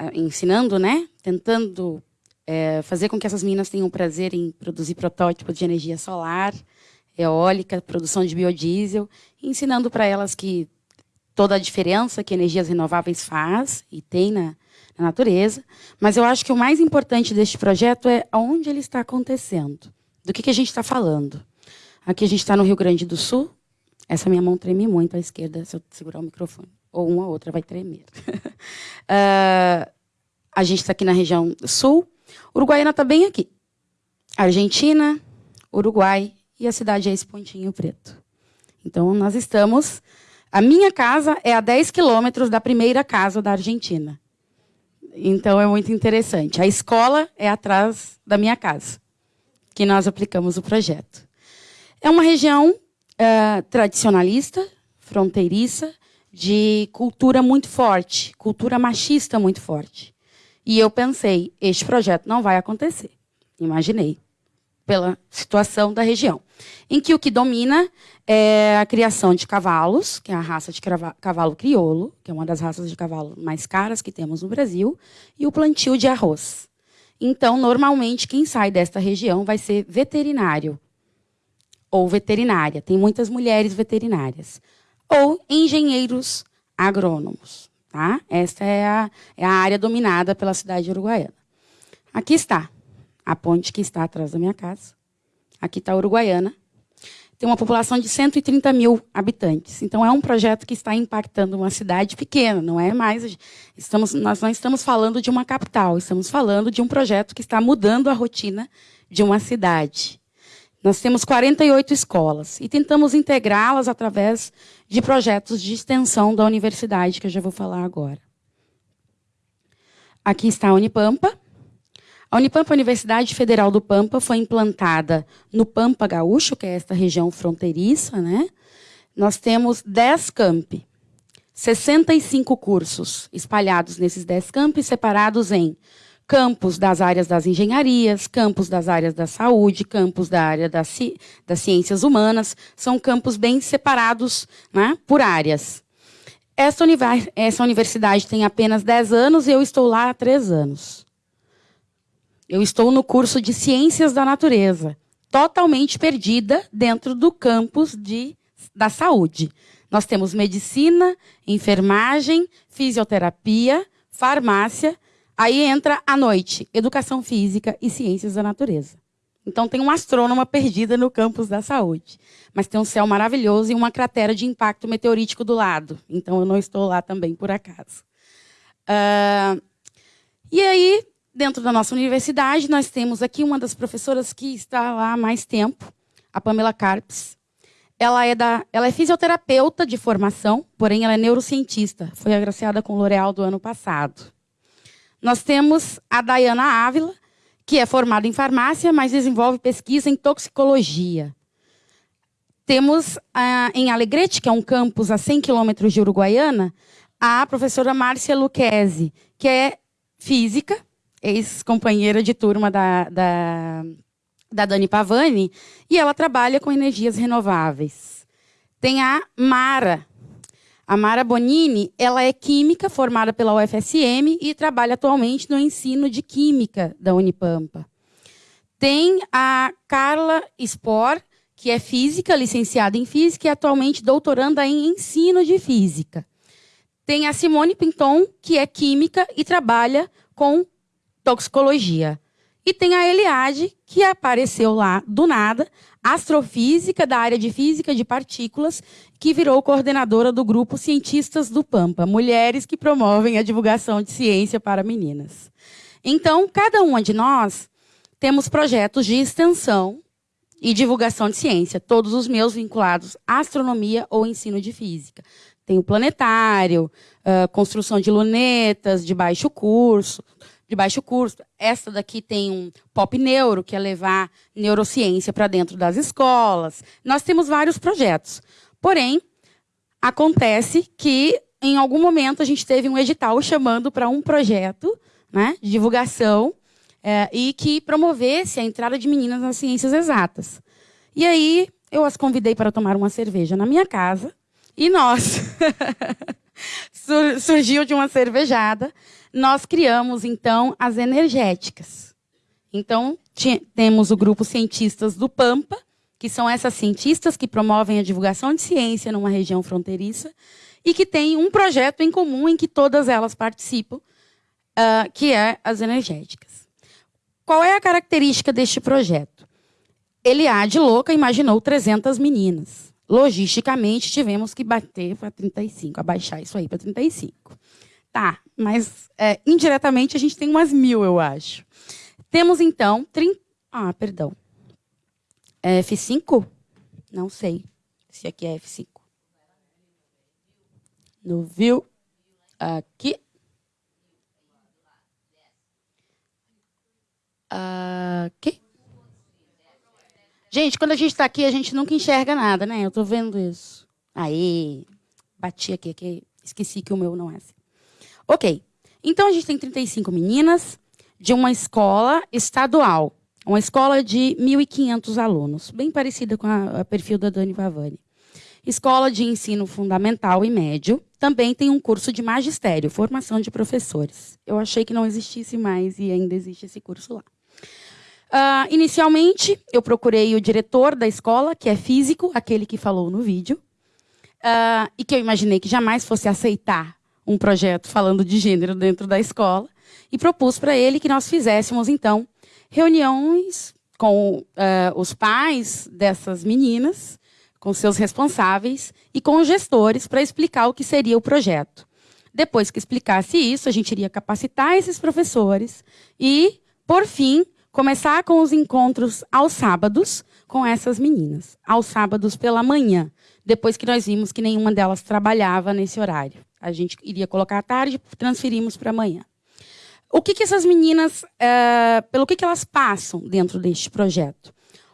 uh, ensinando, né? tentando uh, fazer com que essas meninas tenham prazer em produzir protótipos de energia solar, eólica, produção de biodiesel, ensinando para elas que toda a diferença que energias renováveis faz e tem na, na natureza. Mas eu acho que o mais importante deste projeto é onde ele está acontecendo. Do que, que a gente está falando? Aqui a gente está no Rio Grande do Sul. Essa minha mão treme muito à esquerda se eu segurar o microfone. Ou uma ou outra vai tremer. uh, (laughs) a gente está aqui na região sul. Uruguaiana está bem aqui. Argentina, Uruguai e a cidade é esse pontinho preto. Então, nós estamos... A minha casa é a 10 quilômetros da primeira casa da Argentina. Então, é muito interessante. A escola é atrás da minha casa que nós aplicamos o projeto. É uma região uh, tradicionalista, fronteiriça, de cultura muito forte, cultura machista muito forte. E eu pensei, este projeto não vai acontecer. Imaginei, pela situação da região, em que o que domina é a criação de cavalos, que é a raça de cavalo crioulo, que é uma das raças de cavalo mais caras que temos no Brasil, e o plantio de arroz. Então, normalmente, quem sai desta região vai ser veterinário ou veterinária. Tem muitas mulheres veterinárias. Ou engenheiros agrônomos. Tá? Esta é a, é a área dominada pela cidade de Uruguaiana. Aqui está a ponte que está atrás da minha casa. Aqui está a Uruguaiana tem uma população de 130 mil habitantes. Então, é um projeto que está impactando uma cidade pequena, não é mais. Estamos, nós não estamos falando de uma capital, estamos falando de um projeto que está mudando a rotina de uma cidade. Nós temos 48 escolas e tentamos integrá-las através de projetos de extensão da universidade, que eu já vou falar agora. Aqui está a Unipampa, a Unipampa, Universidade Federal do Pampa, foi implantada no Pampa Gaúcho, que é esta região fronteiriça. Né? Nós temos 10 campi, 65 cursos espalhados nesses 10 campi, separados em campos das áreas das engenharias, campos das áreas da saúde, campos da área das, ci das ciências humanas. São campos bem separados né, por áreas. Essa, essa universidade tem apenas 10 anos e eu estou lá há 3 anos. Eu estou no curso de Ciências da Natureza, totalmente perdida dentro do campus de, da saúde. Nós temos medicina, enfermagem, fisioterapia, farmácia. Aí entra à noite, educação física e ciências da natureza. Então tem uma astrônoma perdida no campus da saúde. Mas tem um céu maravilhoso e uma cratera de impacto meteorítico do lado. Então eu não estou lá também por acaso. Uh, e aí Dentro da nossa universidade, nós temos aqui uma das professoras que está lá há mais tempo, a Pamela Carpes. Ela é, da, ela é fisioterapeuta de formação, porém ela é neurocientista. Foi agraciada com o L'Oréal do ano passado. Nós temos a Dayana Ávila, que é formada em farmácia, mas desenvolve pesquisa em toxicologia. Temos ah, em Alegrete, que é um campus a 100 quilômetros de Uruguaiana, a professora Márcia Luquezzi, que é física, ex-companheira de turma da, da, da Dani Pavani, e ela trabalha com energias renováveis. Tem a Mara. A Mara Bonini, ela é química formada pela UFSM e trabalha atualmente no ensino de química da Unipampa. Tem a Carla Spor, que é física, licenciada em física e atualmente doutoranda em ensino de física. Tem a Simone Pinton, que é química e trabalha com toxicologia. E tem a Eliade, que apareceu lá do nada, astrofísica da área de física de partículas, que virou coordenadora do grupo Cientistas do Pampa, mulheres que promovem a divulgação de ciência para meninas. Então, cada uma de nós temos projetos de extensão e divulgação de ciência, todos os meus vinculados à astronomia ou ensino de física. Tem o planetário, uh, construção de lunetas de baixo curso, de baixo curso. Essa daqui tem um pop neuro, que é levar neurociência para dentro das escolas. Nós temos vários projetos. Porém, acontece que em algum momento a gente teve um edital chamando para um projeto né, de divulgação é, e que promovesse a entrada de meninas nas ciências exatas. E aí eu as convidei para tomar uma cerveja na minha casa e nós (laughs) surgiu de uma cervejada nós criamos, então, as energéticas. Então, temos o grupo Cientistas do Pampa, que são essas cientistas que promovem a divulgação de ciência numa região fronteiriça e que tem um projeto em comum em que todas elas participam, uh, que é as energéticas. Qual é a característica deste projeto? Ele, de louca, imaginou 300 meninas. Logisticamente, tivemos que bater para 35, abaixar isso aí para 35. Tá, mas é, indiretamente a gente tem umas mil, eu acho. Temos então 30. Ah, perdão. É F5? Não sei se aqui é F5. No view. Aqui. Aqui. Gente, quando a gente está aqui, a gente nunca enxerga nada, né? Eu estou vendo isso. Aí, bati aqui, aqui. Esqueci que o meu não é assim. Ok. Então a gente tem 35 meninas de uma escola estadual, uma escola de 1.500 alunos, bem parecida com a, a perfil da Dani Vavani. Escola de ensino fundamental e médio, também tem um curso de magistério, formação de professores. Eu achei que não existisse mais e ainda existe esse curso lá. Uh, inicialmente, eu procurei o diretor da escola, que é físico, aquele que falou no vídeo, uh, e que eu imaginei que jamais fosse aceitar um projeto falando de gênero dentro da escola e propus para ele que nós fizéssemos, então, reuniões com uh, os pais dessas meninas, com seus responsáveis e com os gestores para explicar o que seria o projeto. Depois que explicasse isso, a gente iria capacitar esses professores e, por fim, começar com os encontros aos sábados com essas meninas, aos sábados pela manhã, depois que nós vimos que nenhuma delas trabalhava nesse horário. A gente iria colocar à tarde, transferimos para amanhã. O que, que essas meninas, uh, pelo que, que elas passam dentro deste projeto?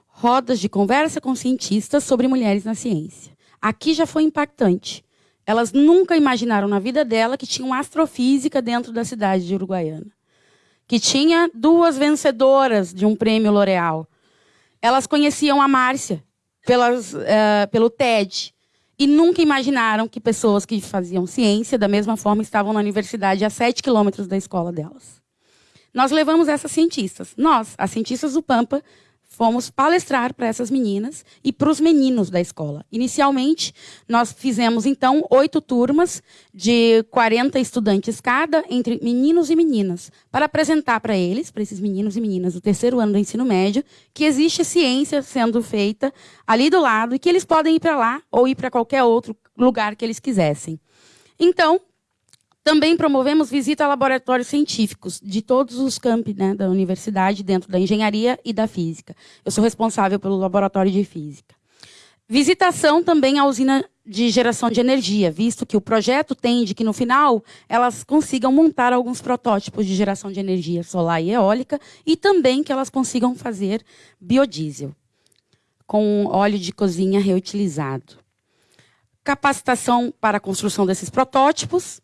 Rodas de conversa com cientistas sobre mulheres na ciência. Aqui já foi impactante. Elas nunca imaginaram na vida dela que tinha uma astrofísica dentro da cidade de Uruguaiana. Que tinha duas vencedoras de um prêmio L'Oréal. Elas conheciam a Márcia pelas, uh, pelo TED e nunca imaginaram que pessoas que faziam ciência, da mesma forma, estavam na universidade a sete quilômetros da escola delas. Nós levamos essas cientistas. Nós, as cientistas do Pampa, fomos palestrar para essas meninas e para os meninos da escola. Inicialmente, nós fizemos, então, oito turmas de 40 estudantes cada, entre meninos e meninas, para apresentar para eles, para esses meninos e meninas do terceiro ano do ensino médio, que existe ciência sendo feita ali do lado e que eles podem ir para lá ou ir para qualquer outro lugar que eles quisessem. Então, também promovemos visita a laboratórios científicos de todos os campi né, da universidade, dentro da engenharia e da física. Eu sou responsável pelo laboratório de física. Visitação também à usina de geração de energia, visto que o projeto tende que, no final, elas consigam montar alguns protótipos de geração de energia solar e eólica e também que elas consigam fazer biodiesel com óleo de cozinha reutilizado. Capacitação para a construção desses protótipos,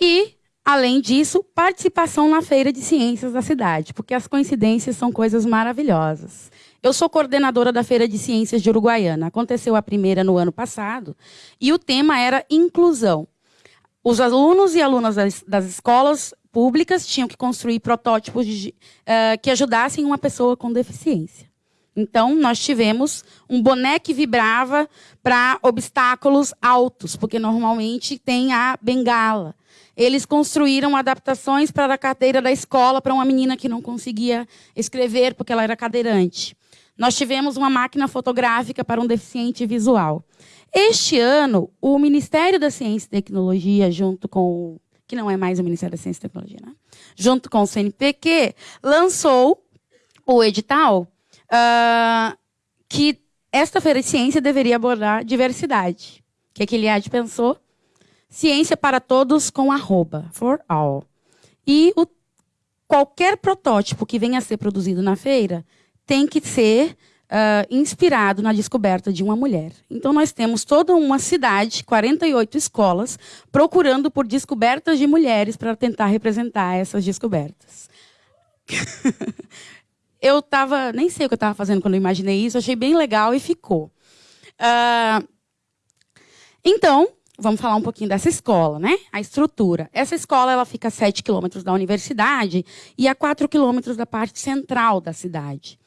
e, além disso, participação na Feira de Ciências da cidade, porque as coincidências são coisas maravilhosas. Eu sou coordenadora da Feira de Ciências de Uruguaiana. Aconteceu a primeira no ano passado e o tema era inclusão. Os alunos e alunas das, das escolas públicas tinham que construir protótipos de, uh, que ajudassem uma pessoa com deficiência. Então, nós tivemos um boné que vibrava para obstáculos altos, porque normalmente tem a bengala. Eles construíram adaptações para a cadeira da escola para uma menina que não conseguia escrever porque ela era cadeirante. Nós tivemos uma máquina fotográfica para um deficiente visual. Este ano, o Ministério da Ciência e Tecnologia, junto com que não é mais o Ministério da Ciência e Tecnologia, né? junto com o CNPq, lançou o edital uh, que esta feira de ciência deveria abordar diversidade. O que, é que Eliade pensou? Ciência para todos com arroba, for all. E o, qualquer protótipo que venha a ser produzido na feira tem que ser uh, inspirado na descoberta de uma mulher. Então, nós temos toda uma cidade, 48 escolas, procurando por descobertas de mulheres para tentar representar essas descobertas. (laughs) eu estava, nem sei o que eu estava fazendo quando eu imaginei isso, achei bem legal e ficou. Uh, então, vamos falar um pouquinho dessa escola, né? A estrutura. Essa escola ela fica a 7 quilômetros da universidade e a 4 quilômetros da parte central da cidade.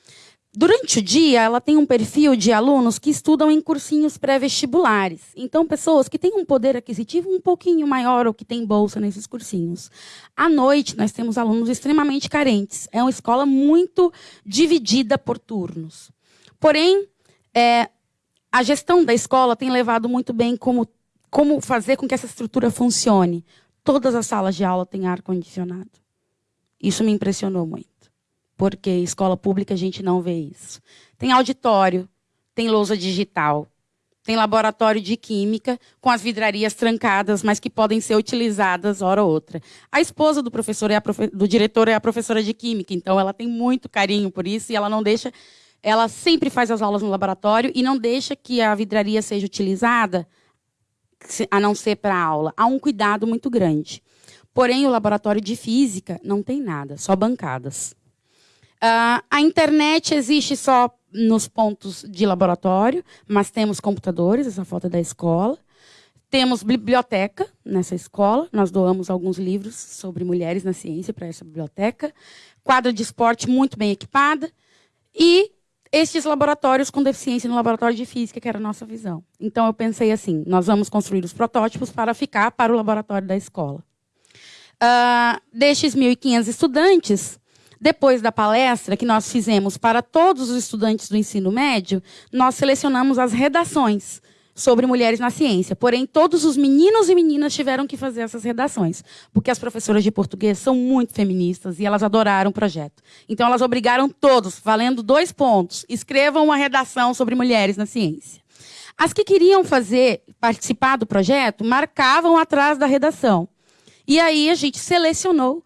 Durante o dia, ela tem um perfil de alunos que estudam em cursinhos pré-vestibulares. Então, pessoas que têm um poder aquisitivo um pouquinho maior ou que têm bolsa nesses cursinhos. À noite, nós temos alunos extremamente carentes. É uma escola muito dividida por turnos. Porém, é, a gestão da escola tem levado muito bem como, como fazer com que essa estrutura funcione. Todas as salas de aula têm ar-condicionado. Isso me impressionou muito porque escola pública a gente não vê isso. Tem auditório, tem lousa digital, tem laboratório de química com as vidrarias trancadas, mas que podem ser utilizadas hora ou outra. A esposa do professor é profe do diretor é a professora de química, então ela tem muito carinho por isso e ela não deixa, ela sempre faz as aulas no laboratório e não deixa que a vidraria seja utilizada a não ser para aula. Há um cuidado muito grande. Porém, o laboratório de física não tem nada, só bancadas. Uh, a internet existe só nos pontos de laboratório, mas temos computadores, essa foto é da escola. Temos biblioteca nessa escola, nós doamos alguns livros sobre mulheres na ciência para essa biblioteca. Quadra de esporte muito bem equipada. E estes laboratórios com deficiência no laboratório de física, que era a nossa visão. Então eu pensei assim: nós vamos construir os protótipos para ficar para o laboratório da escola. Uh, destes 1.500 estudantes, depois da palestra que nós fizemos para todos os estudantes do ensino médio, nós selecionamos as redações sobre mulheres na ciência. Porém, todos os meninos e meninas tiveram que fazer essas redações, porque as professoras de português são muito feministas e elas adoraram o projeto. Então, elas obrigaram todos, valendo dois pontos, escrevam uma redação sobre mulheres na ciência. As que queriam fazer, participar do projeto, marcavam atrás da redação. E aí a gente selecionou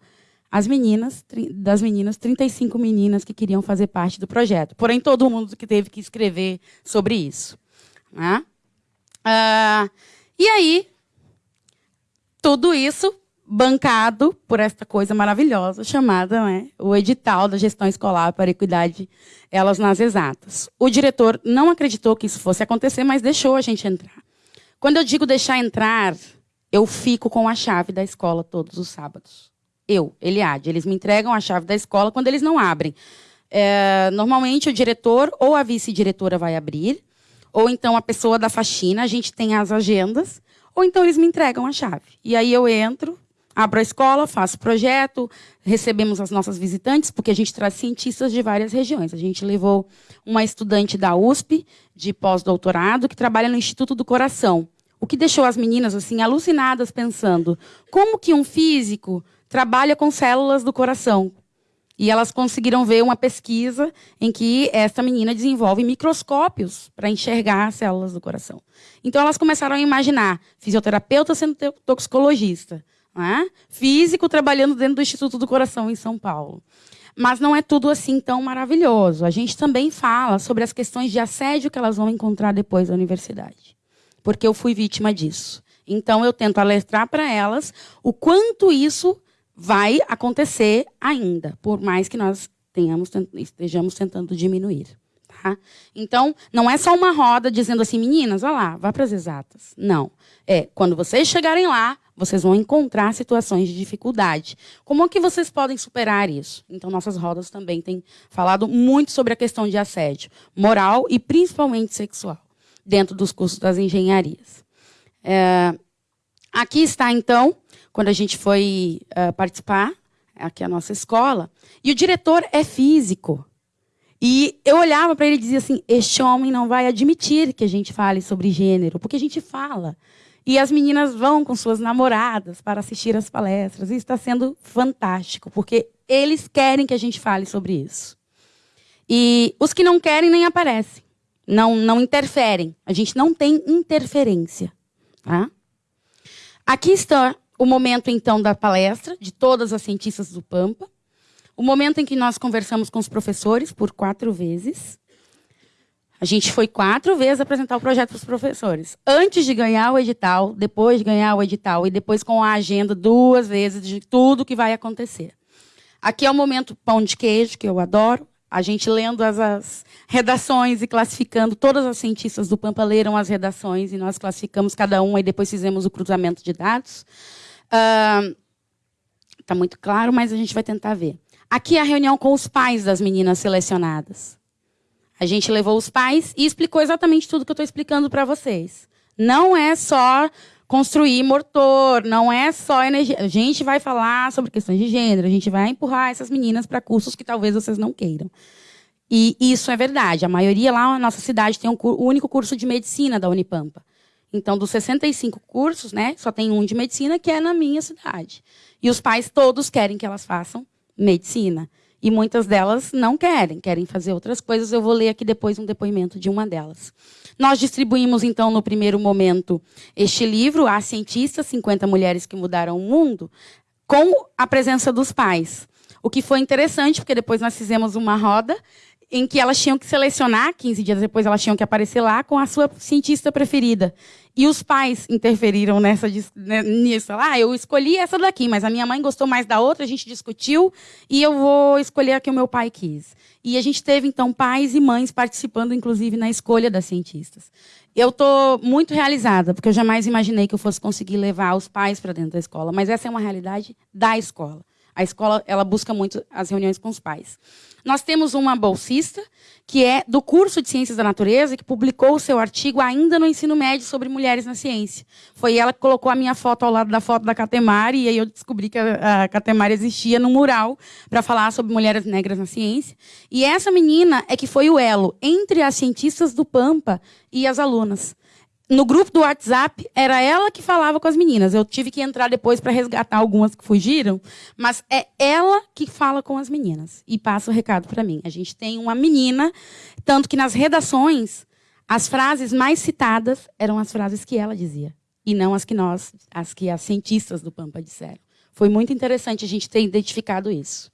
as meninas, das meninas, 35 meninas que queriam fazer parte do projeto. Porém, todo mundo que teve que escrever sobre isso. Né? Ah, e aí, tudo isso bancado por esta coisa maravilhosa chamada né, o edital da gestão escolar para equidade elas nas exatas. O diretor não acreditou que isso fosse acontecer, mas deixou a gente entrar. Quando eu digo deixar entrar, eu fico com a chave da escola todos os sábados. Eu, Eliade. Eles me entregam a chave da escola quando eles não abrem. É, normalmente o diretor ou a vice-diretora vai abrir, ou então a pessoa da faxina, a gente tem as agendas, ou então eles me entregam a chave. E aí eu entro, abro a escola, faço projeto, recebemos as nossas visitantes, porque a gente traz cientistas de várias regiões. A gente levou uma estudante da USP, de pós-doutorado, que trabalha no Instituto do Coração. O que deixou as meninas assim alucinadas pensando como que um físico trabalha com células do coração. E elas conseguiram ver uma pesquisa em que esta menina desenvolve microscópios para enxergar as células do coração. Então elas começaram a imaginar fisioterapeuta sendo toxicologista, é? físico trabalhando dentro do Instituto do Coração em São Paulo. Mas não é tudo assim tão maravilhoso. A gente também fala sobre as questões de assédio que elas vão encontrar depois da universidade. Porque eu fui vítima disso. Então eu tento alertar para elas o quanto isso vai acontecer ainda, por mais que nós tenhamos, estejamos tentando diminuir. Tá? Então, não é só uma roda dizendo assim, meninas, olha lá, vá para as exatas. Não. É, quando vocês chegarem lá, vocês vão encontrar situações de dificuldade. Como é que vocês podem superar isso? Então, nossas rodas também têm falado muito sobre a questão de assédio moral e principalmente sexual, dentro dos cursos das engenharias. É, aqui está, então, quando a gente foi uh, participar, aqui é a nossa escola, e o diretor é físico. E eu olhava para ele e dizia assim: este homem não vai admitir que a gente fale sobre gênero, porque a gente fala. E as meninas vão com suas namoradas para assistir as palestras. E está sendo fantástico, porque eles querem que a gente fale sobre isso. E os que não querem nem aparecem. Não, não interferem. A gente não tem interferência. Tá? Aqui está o momento, então, da palestra de todas as cientistas do Pampa. O momento em que nós conversamos com os professores por quatro vezes. A gente foi quatro vezes apresentar o projeto para os professores. Antes de ganhar o edital, depois de ganhar o edital e depois com a agenda duas vezes de tudo que vai acontecer. Aqui é o momento pão de queijo, que eu adoro. A gente lendo as, as redações e classificando, todas as cientistas do Pampa leram as redações e nós classificamos cada uma e depois fizemos o cruzamento de dados. Está uh, muito claro, mas a gente vai tentar ver. Aqui é a reunião com os pais das meninas selecionadas. A gente levou os pais e explicou exatamente tudo que eu estou explicando para vocês. Não é só construir motor, não é só energia. A gente vai falar sobre questões de gênero, a gente vai empurrar essas meninas para cursos que talvez vocês não queiram. E isso é verdade. A maioria lá na nossa cidade tem um o único curso de medicina da Unipampa. Então, dos 65 cursos, né, só tem um de medicina que é na minha cidade. E os pais todos querem que elas façam medicina. E muitas delas não querem, querem fazer outras coisas. Eu vou ler aqui depois um depoimento de uma delas. Nós distribuímos, então, no primeiro momento, este livro, As Cientistas, 50 Mulheres que Mudaram o Mundo, com a presença dos pais. O que foi interessante, porque depois nós fizemos uma roda em que elas tinham que selecionar, 15 dias depois elas tinham que aparecer lá com a sua cientista preferida. E os pais interferiram nessa né, nisso. Ah, eu escolhi essa daqui, mas a minha mãe gostou mais da outra, a gente discutiu e eu vou escolher a que o meu pai quis. E a gente teve então pais e mães participando inclusive na escolha das cientistas. Eu estou muito realizada, porque eu jamais imaginei que eu fosse conseguir levar os pais para dentro da escola, mas essa é uma realidade da escola. A escola ela busca muito as reuniões com os pais. Nós temos uma bolsista, que é do curso de Ciências da Natureza, que publicou o seu artigo ainda no ensino médio sobre mulheres na ciência. Foi ela que colocou a minha foto ao lado da foto da Catemari, e aí eu descobri que a, Catemari existia no mural para falar sobre mulheres negras na ciência. E essa menina é que foi o elo entre as cientistas do Pampa e as alunas no grupo do WhatsApp, era ela que falava com as meninas. Eu tive que entrar depois para resgatar algumas que fugiram, mas é ela que fala com as meninas e passa o recado para mim. A gente tem uma menina, tanto que nas redações, as frases mais citadas eram as frases que ela dizia e não as que nós, as que as cientistas do Pampa disseram. Foi muito interessante a gente ter identificado isso.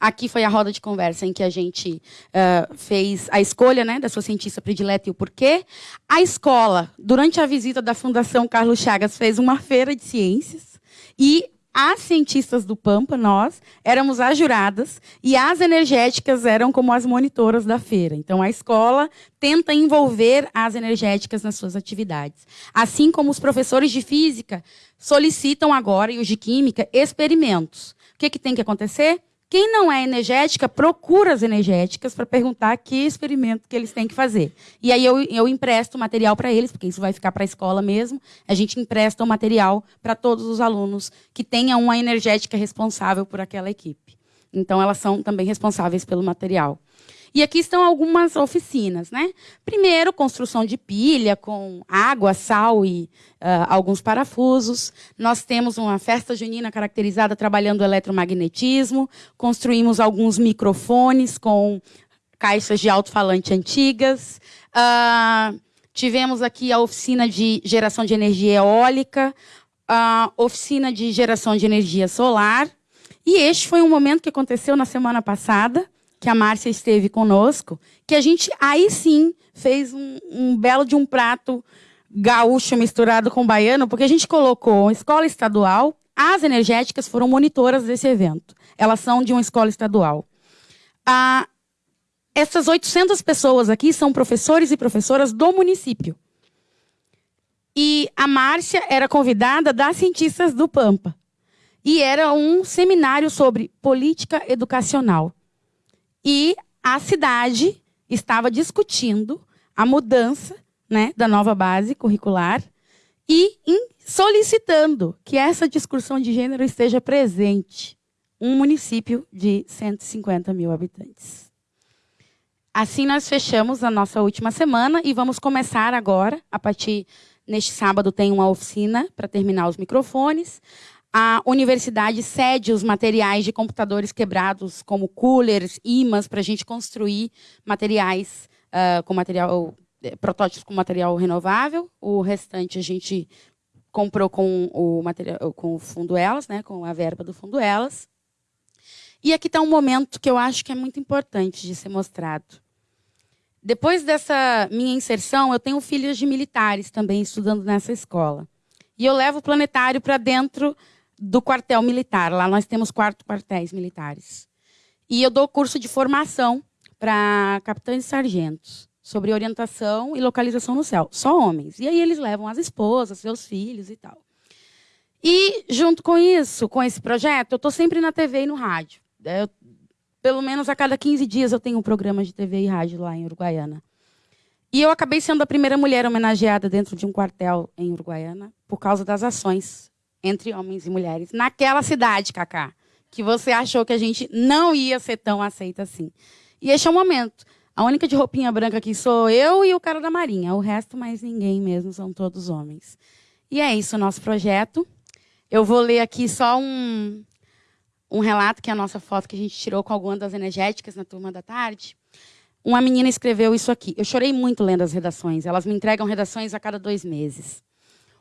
Aqui foi a roda de conversa em que a gente uh, fez a escolha né, da sua cientista predileta e o porquê. A escola, durante a visita da Fundação Carlos Chagas, fez uma feira de ciências e as cientistas do Pampa, nós, éramos as juradas e as energéticas eram como as monitoras da feira. Então, a escola tenta envolver as energéticas nas suas atividades. Assim como os professores de física solicitam agora, e os de química, experimentos. O que, que tem que acontecer? Quem não é energética, procura as energéticas para perguntar que experimento que eles têm que fazer. E aí eu, eu empresto o material para eles, porque isso vai ficar para a escola mesmo. A gente empresta o material para todos os alunos que tenham uma energética responsável por aquela equipe. Então, elas são também responsáveis pelo material. E aqui estão algumas oficinas. Né? Primeiro, construção de pilha com água, sal e uh, alguns parafusos. Nós temos uma festa junina caracterizada trabalhando o eletromagnetismo. Construímos alguns microfones com caixas de alto-falante antigas. Uh, tivemos aqui a oficina de geração de energia eólica, a oficina de geração de energia solar. E este foi um momento que aconteceu na semana passada, que a Márcia esteve conosco, que a gente aí sim fez um, um belo de um prato gaúcho misturado com baiano, porque a gente colocou escola estadual, as energéticas foram monitoras desse evento. Elas são de uma escola estadual. Ah, essas 800 pessoas aqui são professores e professoras do município. E a Márcia era convidada das cientistas do Pampa. E era um seminário sobre política educacional. E a cidade estava discutindo a mudança né, da nova base curricular e solicitando que essa discussão de gênero esteja presente. Um município de 150 mil habitantes. Assim, nós fechamos a nossa última semana e vamos começar agora, a partir neste sábado tem uma oficina para terminar os microfones. A universidade cede os materiais de computadores quebrados, como coolers, imãs, para a gente construir materiais uh, com material, eh, protótipos com material renovável. O restante a gente comprou com o material, com o fundo elas, né, com a verba do fundo elas. E aqui está um momento que eu acho que é muito importante de ser mostrado. Depois dessa minha inserção, eu tenho filhos de militares também estudando nessa escola. E eu levo o planetário para dentro do quartel militar. Lá nós temos quatro quartéis militares. E eu dou curso de formação para capitães e sargentos sobre orientação e localização no céu. Só homens. E aí eles levam as esposas, seus filhos e tal. E, junto com isso, com esse projeto, eu estou sempre na TV e no rádio. Eu, pelo menos a cada 15 dias eu tenho um programa de TV e rádio lá em Uruguaiana. E eu acabei sendo a primeira mulher homenageada dentro de um quartel em Uruguaiana por causa das ações entre homens e mulheres naquela cidade, Cacá, que você achou que a gente não ia ser tão aceita assim. E este é o momento. A única de roupinha branca aqui sou eu e o cara da Marinha. O resto, mais ninguém mesmo, são todos homens. E é isso o nosso projeto. Eu vou ler aqui só um, um relato, que é a nossa foto que a gente tirou com alguma das energéticas na turma da tarde. Uma menina escreveu isso aqui. Eu chorei muito lendo as redações. Elas me entregam redações a cada dois meses.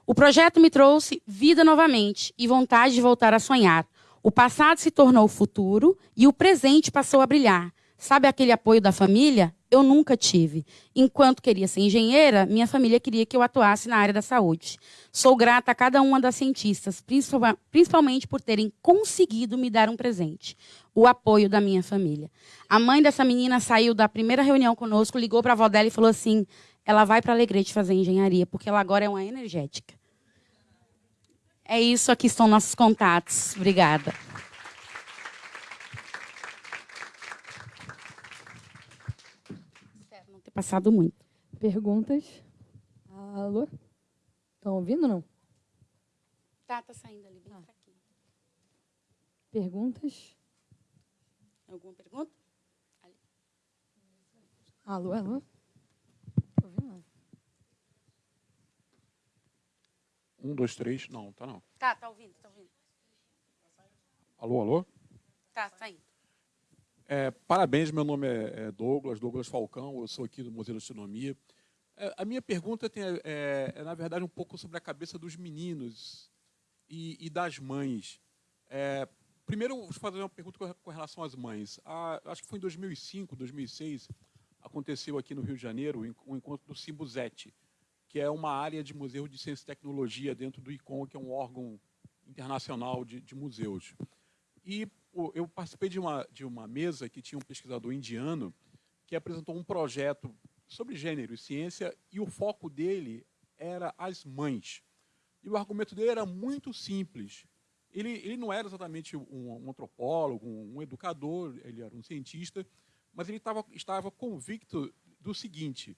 O projeto me trouxe vida novamente e vontade de voltar a sonhar. O passado se tornou o futuro e o presente passou a brilhar. Sabe aquele apoio da família? Eu nunca tive. Enquanto queria ser engenheira, minha família queria que eu atuasse na área da saúde. Sou grata a cada uma das cientistas, principalmente por terem conseguido me dar um presente: o apoio da minha família. A mãe dessa menina saiu da primeira reunião conosco, ligou para a avó dela e falou assim: ela vai para Alegrete fazer engenharia, porque ela agora é uma energética. É isso, aqui estão nossos contatos. Obrigada. Espero não ter passado muito. Perguntas? Alô? Estão ouvindo ou não? Tá, tá saindo ali, ah. Perguntas? Alguma pergunta? Ali. Alô, alô? Um, dois, três. Não, tá não. Tá, tá ouvindo, tá ouvindo. Alô, alô? Tá, tá indo. É, parabéns, meu nome é, é Douglas, Douglas Falcão, eu sou aqui do Museu de Astronomia. É, a minha pergunta tem, é, é, na verdade, um pouco sobre a cabeça dos meninos e, e das mães. É, primeiro, vou fazer uma pergunta com, com relação às mães. A, acho que foi em 2005, 2006, aconteceu aqui no Rio de Janeiro o um encontro do Simbuzete, que é uma área de museu de ciência e tecnologia dentro do ICOM, que é um órgão internacional de, de museus. E eu participei de uma, de uma mesa que tinha um pesquisador indiano que apresentou um projeto sobre gênero e ciência, e o foco dele era as mães. E o argumento dele era muito simples. Ele, ele não era exatamente um, um antropólogo, um, um, educador, ele era um cientista, mas ele tava, estava convicto do seguinte,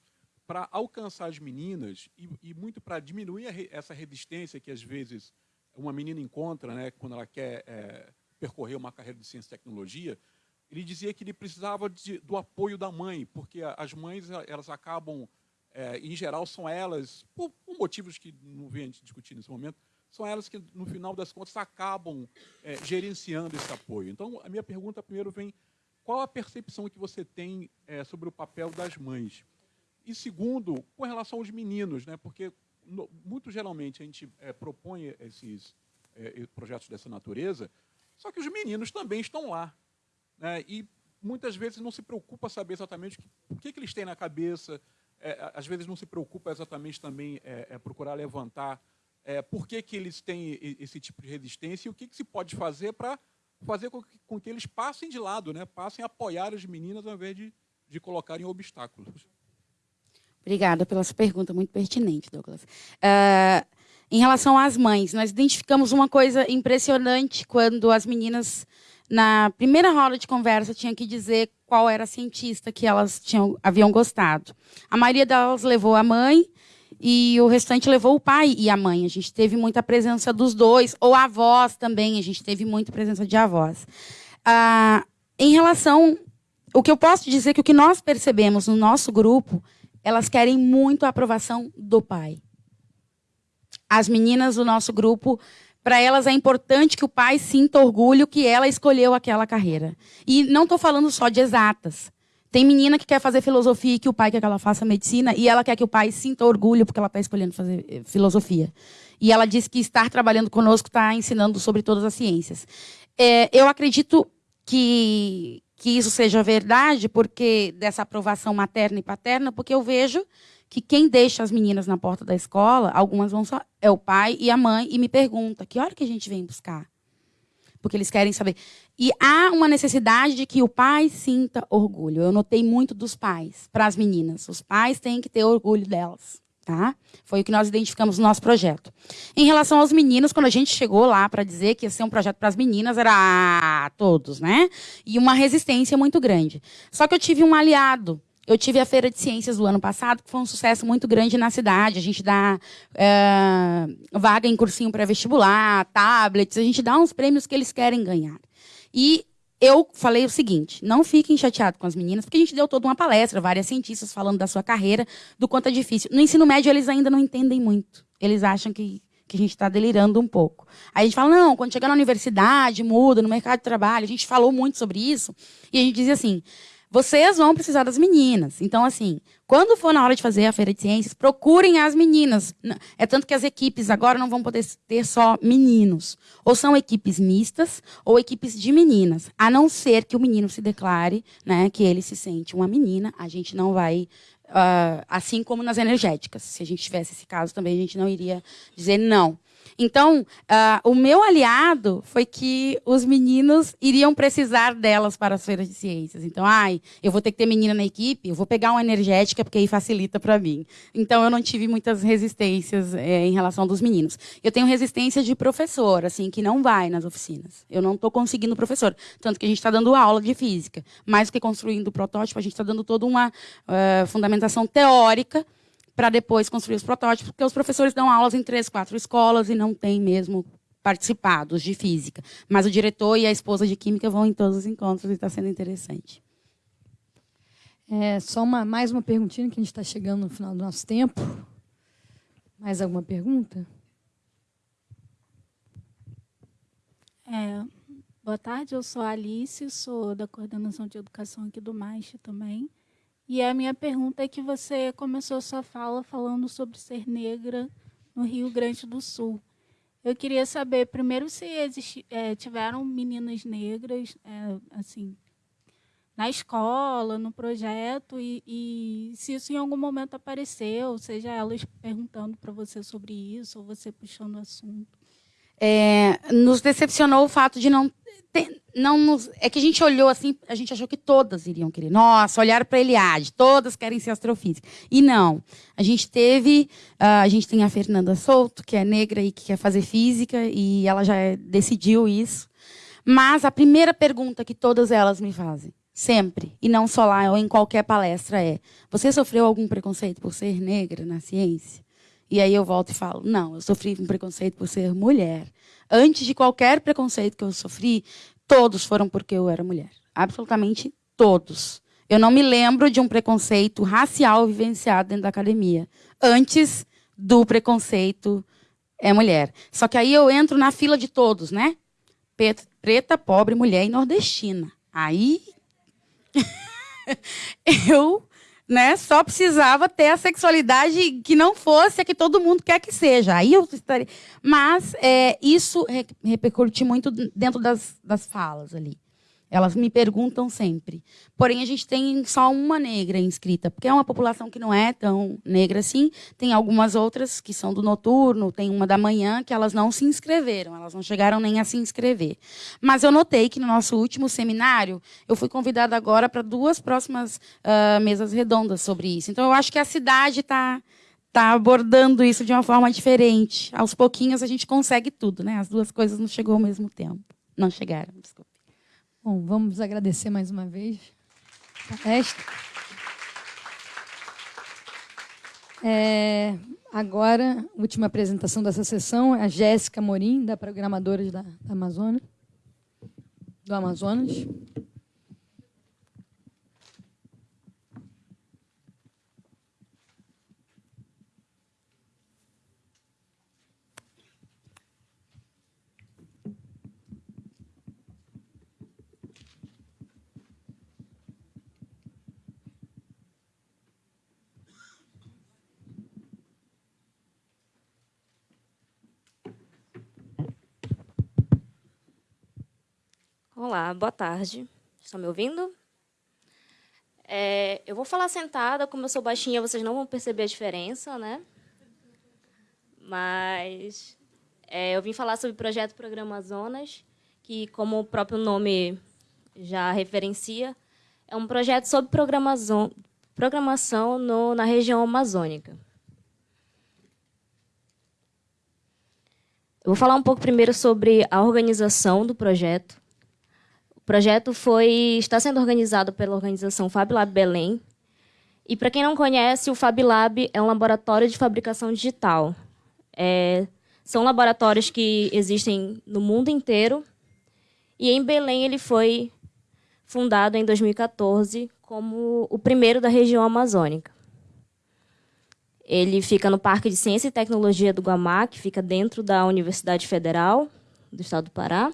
para alcançar as meninas e, e muito para diminuir re, essa resistência que às vezes uma menina encontra, né, quando ela quer é, percorrer uma carreira de ciência e tecnologia, ele dizia que ele precisava de, do apoio da mãe, porque as mães elas acabam, é, em geral, são elas, por, por, motivos que não vem a gente discutir nesse momento, são elas que, no final das contas, acabam é, gerenciando esse apoio. Então, a minha pergunta primeiro vem, qual a percepção que você tem é, sobre o papel das mães? E segundo, com relação aos meninos, né, porque no, muito geralmente a gente é, propõe esses é, projetos dessa natureza, só que os meninos também estão lá. Né, e muitas vezes não se preocupa saber exatamente o que, que eles têm na cabeça, é, às vezes não se preocupa exatamente também é, é, procurar levantar é, por que, que eles têm esse tipo de resistência e o que, que se pode fazer para fazer com que, com que, eles passem de lado, né, passem a apoiar as meninas ao invés de de colocarem obstáculos. Obrigada pela sua pergunta, muito pertinente, Douglas. Uh, em relação às mães, nós identificamos uma coisa impressionante quando as meninas, na primeira roda de conversa, tinham que dizer qual era a cientista que elas tinham, haviam gostado. A maioria delas levou a mãe e o restante levou o pai e a mãe. A gente teve muita presença dos dois, ou avós também, a gente teve muita presença de avós. Uh, em relação. O que eu posso dizer é que o que nós percebemos no nosso grupo elas querem muito a aprovação do pai. As meninas do nosso grupo, para elas é importante que o pai sinta orgulho que ela escolheu aquela carreira. E não estou falando só de exatas. Tem menina que quer fazer filosofia e que o pai quer que ela faça medicina e ela quer que o pai sinta orgulho porque ela está escolhendo fazer eh, filosofia. E ela diz que estar trabalhando conosco está ensinando sobre todas as ciências. É, eu acredito que, que isso seja verdade, porque dessa aprovação materna e paterna, porque eu vejo que quem deixa as meninas na porta da escola, algumas vão só, é o pai e a mãe, e me pergunta, que hora que a gente vem buscar? Porque eles querem saber. E há uma necessidade de que o pai sinta orgulho. Eu notei muito dos pais para as meninas. Os pais têm que ter orgulho delas. Tá? Foi o que nós identificamos no nosso projeto. Em relação aos meninos, quando a gente chegou lá para dizer que ia ser um projeto para as meninas, era todos, né? E uma resistência muito grande. Só que eu tive um aliado. Eu tive a Feira de Ciências do ano passado, que foi um sucesso muito grande na cidade. A gente dá é, vaga em cursinho pré-vestibular, tablets, a gente dá uns prêmios que eles querem ganhar. E eu falei o seguinte: não fiquem chateados com as meninas, porque a gente deu toda uma palestra, várias cientistas falando da sua carreira, do quanto é difícil. No ensino médio, eles ainda não entendem muito. Eles acham que, que a gente está delirando um pouco. Aí a gente fala: não, quando chegar na universidade, muda, no mercado de trabalho. A gente falou muito sobre isso. E a gente dizia assim: vocês vão precisar das meninas. Então, assim, quando for na hora de fazer a feira de ciências, procurem as meninas. É tanto que as equipes agora não vão poder ter só meninos. Ou são equipes mistas ou equipes de meninas. A não ser que o menino se declare né, que ele se sente uma menina, a gente não vai. Uh, assim como nas energéticas. Se a gente tivesse esse caso também, a gente não iria dizer não. Então, uh, o meu aliado foi que os meninos iriam precisar delas para as feiras de ciências. Então, ai, eu vou ter que ter menina na equipe, eu vou pegar uma energética, porque aí facilita para mim. Então, eu não tive muitas resistências é, em relação dos meninos. Eu tenho resistência de professor, assim, que não vai nas oficinas. Eu não estou conseguindo professor. Tanto que a gente está dando aula de física. Mais do que construindo o protótipo, a gente está dando toda uma uh, fundamentação teórica para depois construir os protótipos, porque os professores dão aulas em três, quatro escolas e não têm mesmo participados de física. Mas o diretor e a esposa de química vão em todos os encontros e está sendo interessante. É, só uma, mais uma perguntinha, que a gente está chegando no final do nosso tempo. Mais alguma pergunta? É, boa tarde, eu sou a Alice, sou da coordenação de educação aqui do MASH também. E a minha pergunta é que você começou sua fala falando sobre ser negra no Rio Grande do Sul. Eu queria saber, primeiro, se existi, é, tiveram meninas negras, é, assim, na escola, no projeto, e, e, se isso em algum momento apareceu, seja elas perguntando para você sobre isso, ou você puxando o assunto. É, nos decepcionou o fato de não não nos, é que a gente olhou assim, a gente achou que todas iriam querer. Nossa, olharam para Eliade, todas querem ser astrofísica. E não. A gente teve, uh, a gente tem a Fernanda Souto, que é negra e que quer fazer física, e ela já decidiu isso. Mas a primeira pergunta que todas elas me fazem, sempre, e não só lá ou em qualquer palestra, é: Você sofreu algum preconceito por ser negra na ciência? E aí eu volto e falo: Não, eu sofri um preconceito por ser mulher. Antes de qualquer preconceito que eu sofri, todos foram porque eu era mulher. Absolutamente todos. Eu não me lembro de um preconceito racial vivenciado dentro da academia. Antes do preconceito é mulher. Só que aí eu entro na fila de todos, né? Preta, pobre, mulher e nordestina. Aí (laughs) eu né? Só precisava ter a sexualidade que não fosse a que todo mundo quer que seja. Aí eu estaria. Mas é, isso repercute muito dentro das, das falas ali. Elas me perguntam sempre. Porém, a gente tem só uma negra inscrita, porque é uma população que não é tão negra assim. Tem algumas outras que são do noturno, tem uma da manhã, que elas não se inscreveram, elas não chegaram nem a se inscrever. Mas eu notei que no nosso último seminário, eu fui convidada agora para duas próximas uh, mesas redondas sobre isso. Então, eu acho que a cidade está tá abordando isso de uma forma diferente. Aos pouquinhos a gente consegue tudo, né? As duas coisas não chegou ao mesmo tempo. Não chegaram, desculpa. Bom, vamos agradecer mais uma vez a palestra. É, agora, última apresentação dessa sessão, é a Jéssica Morim, da Programadores da, da Amazonas, do Amazonas. Olá, boa tarde. Estão me ouvindo? É, eu vou falar sentada, como eu sou baixinha, vocês não vão perceber a diferença, né? Mas é, eu vim falar sobre o projeto Programa Zonas, que, como o próprio nome já referencia, é um projeto sobre programação, programação no, na região amazônica. Eu vou falar um pouco primeiro sobre a organização do projeto projeto foi está sendo organizado pela organização FabLab Belém. E para quem não conhece, o FabLab é um laboratório de fabricação digital. É, são laboratórios que existem no mundo inteiro. E em Belém ele foi fundado em 2014 como o primeiro da região amazônica. Ele fica no Parque de Ciência e Tecnologia do Guamá, que fica dentro da Universidade Federal do Estado do Pará.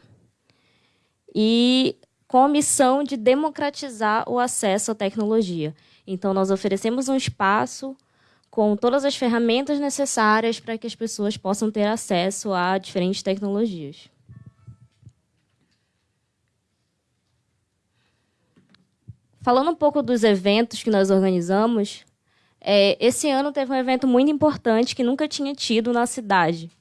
E com a missão de democratizar o acesso à tecnologia. Então, nós oferecemos um espaço com todas as ferramentas necessárias para que as pessoas possam ter acesso a diferentes tecnologias. Falando um pouco dos eventos que nós organizamos, é, esse ano teve um evento muito importante que nunca tinha tido na cidade,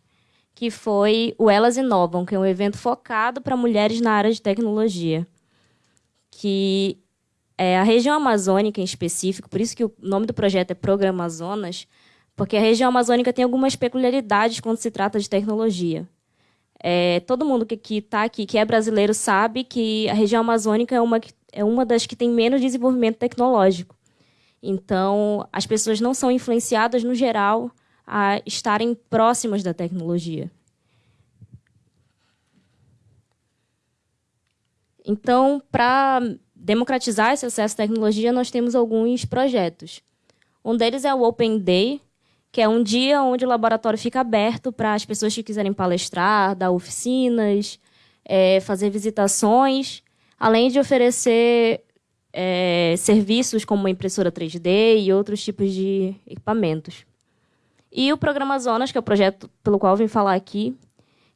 que foi o Elas Inovam, que é um evento focado para mulheres na área de tecnologia que é, a região amazônica em específico, por isso que o nome do projeto é Programa Zonas, porque a região amazônica tem algumas peculiaridades quando se trata de tecnologia. É, todo mundo que está aqui, que é brasileiro, sabe que a região amazônica é uma, é uma das que tem menos desenvolvimento tecnológico. Então, as pessoas não são influenciadas, no geral, a estarem próximas da tecnologia. Então, para democratizar esse acesso à tecnologia, nós temos alguns projetos. Um deles é o Open Day, que é um dia onde o laboratório fica aberto para as pessoas que quiserem palestrar, dar oficinas, é, fazer visitações, além de oferecer é, serviços como impressora 3D e outros tipos de equipamentos. E o Programa Zonas, que é o projeto pelo qual eu vim falar aqui,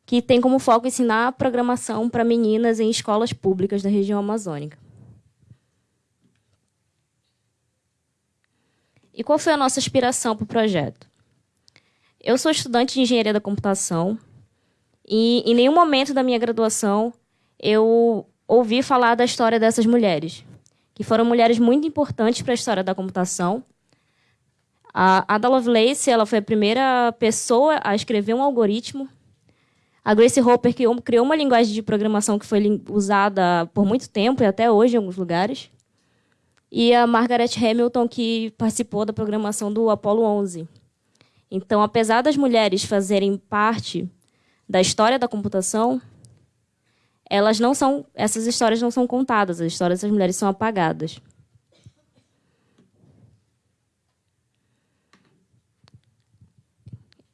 que tem como foco ensinar programação para meninas em escolas públicas da região amazônica. E qual foi a nossa inspiração para o projeto? Eu sou estudante de engenharia da computação e em nenhum momento da minha graduação eu ouvi falar da história dessas mulheres, que foram mulheres muito importantes para a história da computação. A Ada Lovelace ela foi a primeira pessoa a escrever um algoritmo a Grace Hopper criou uma linguagem de programação que foi usada por muito tempo e até hoje em alguns lugares. E a Margaret Hamilton, que participou da programação do Apollo 11. Então, apesar das mulheres fazerem parte da história da computação, elas não são, essas histórias não são contadas, as histórias dessas mulheres são apagadas.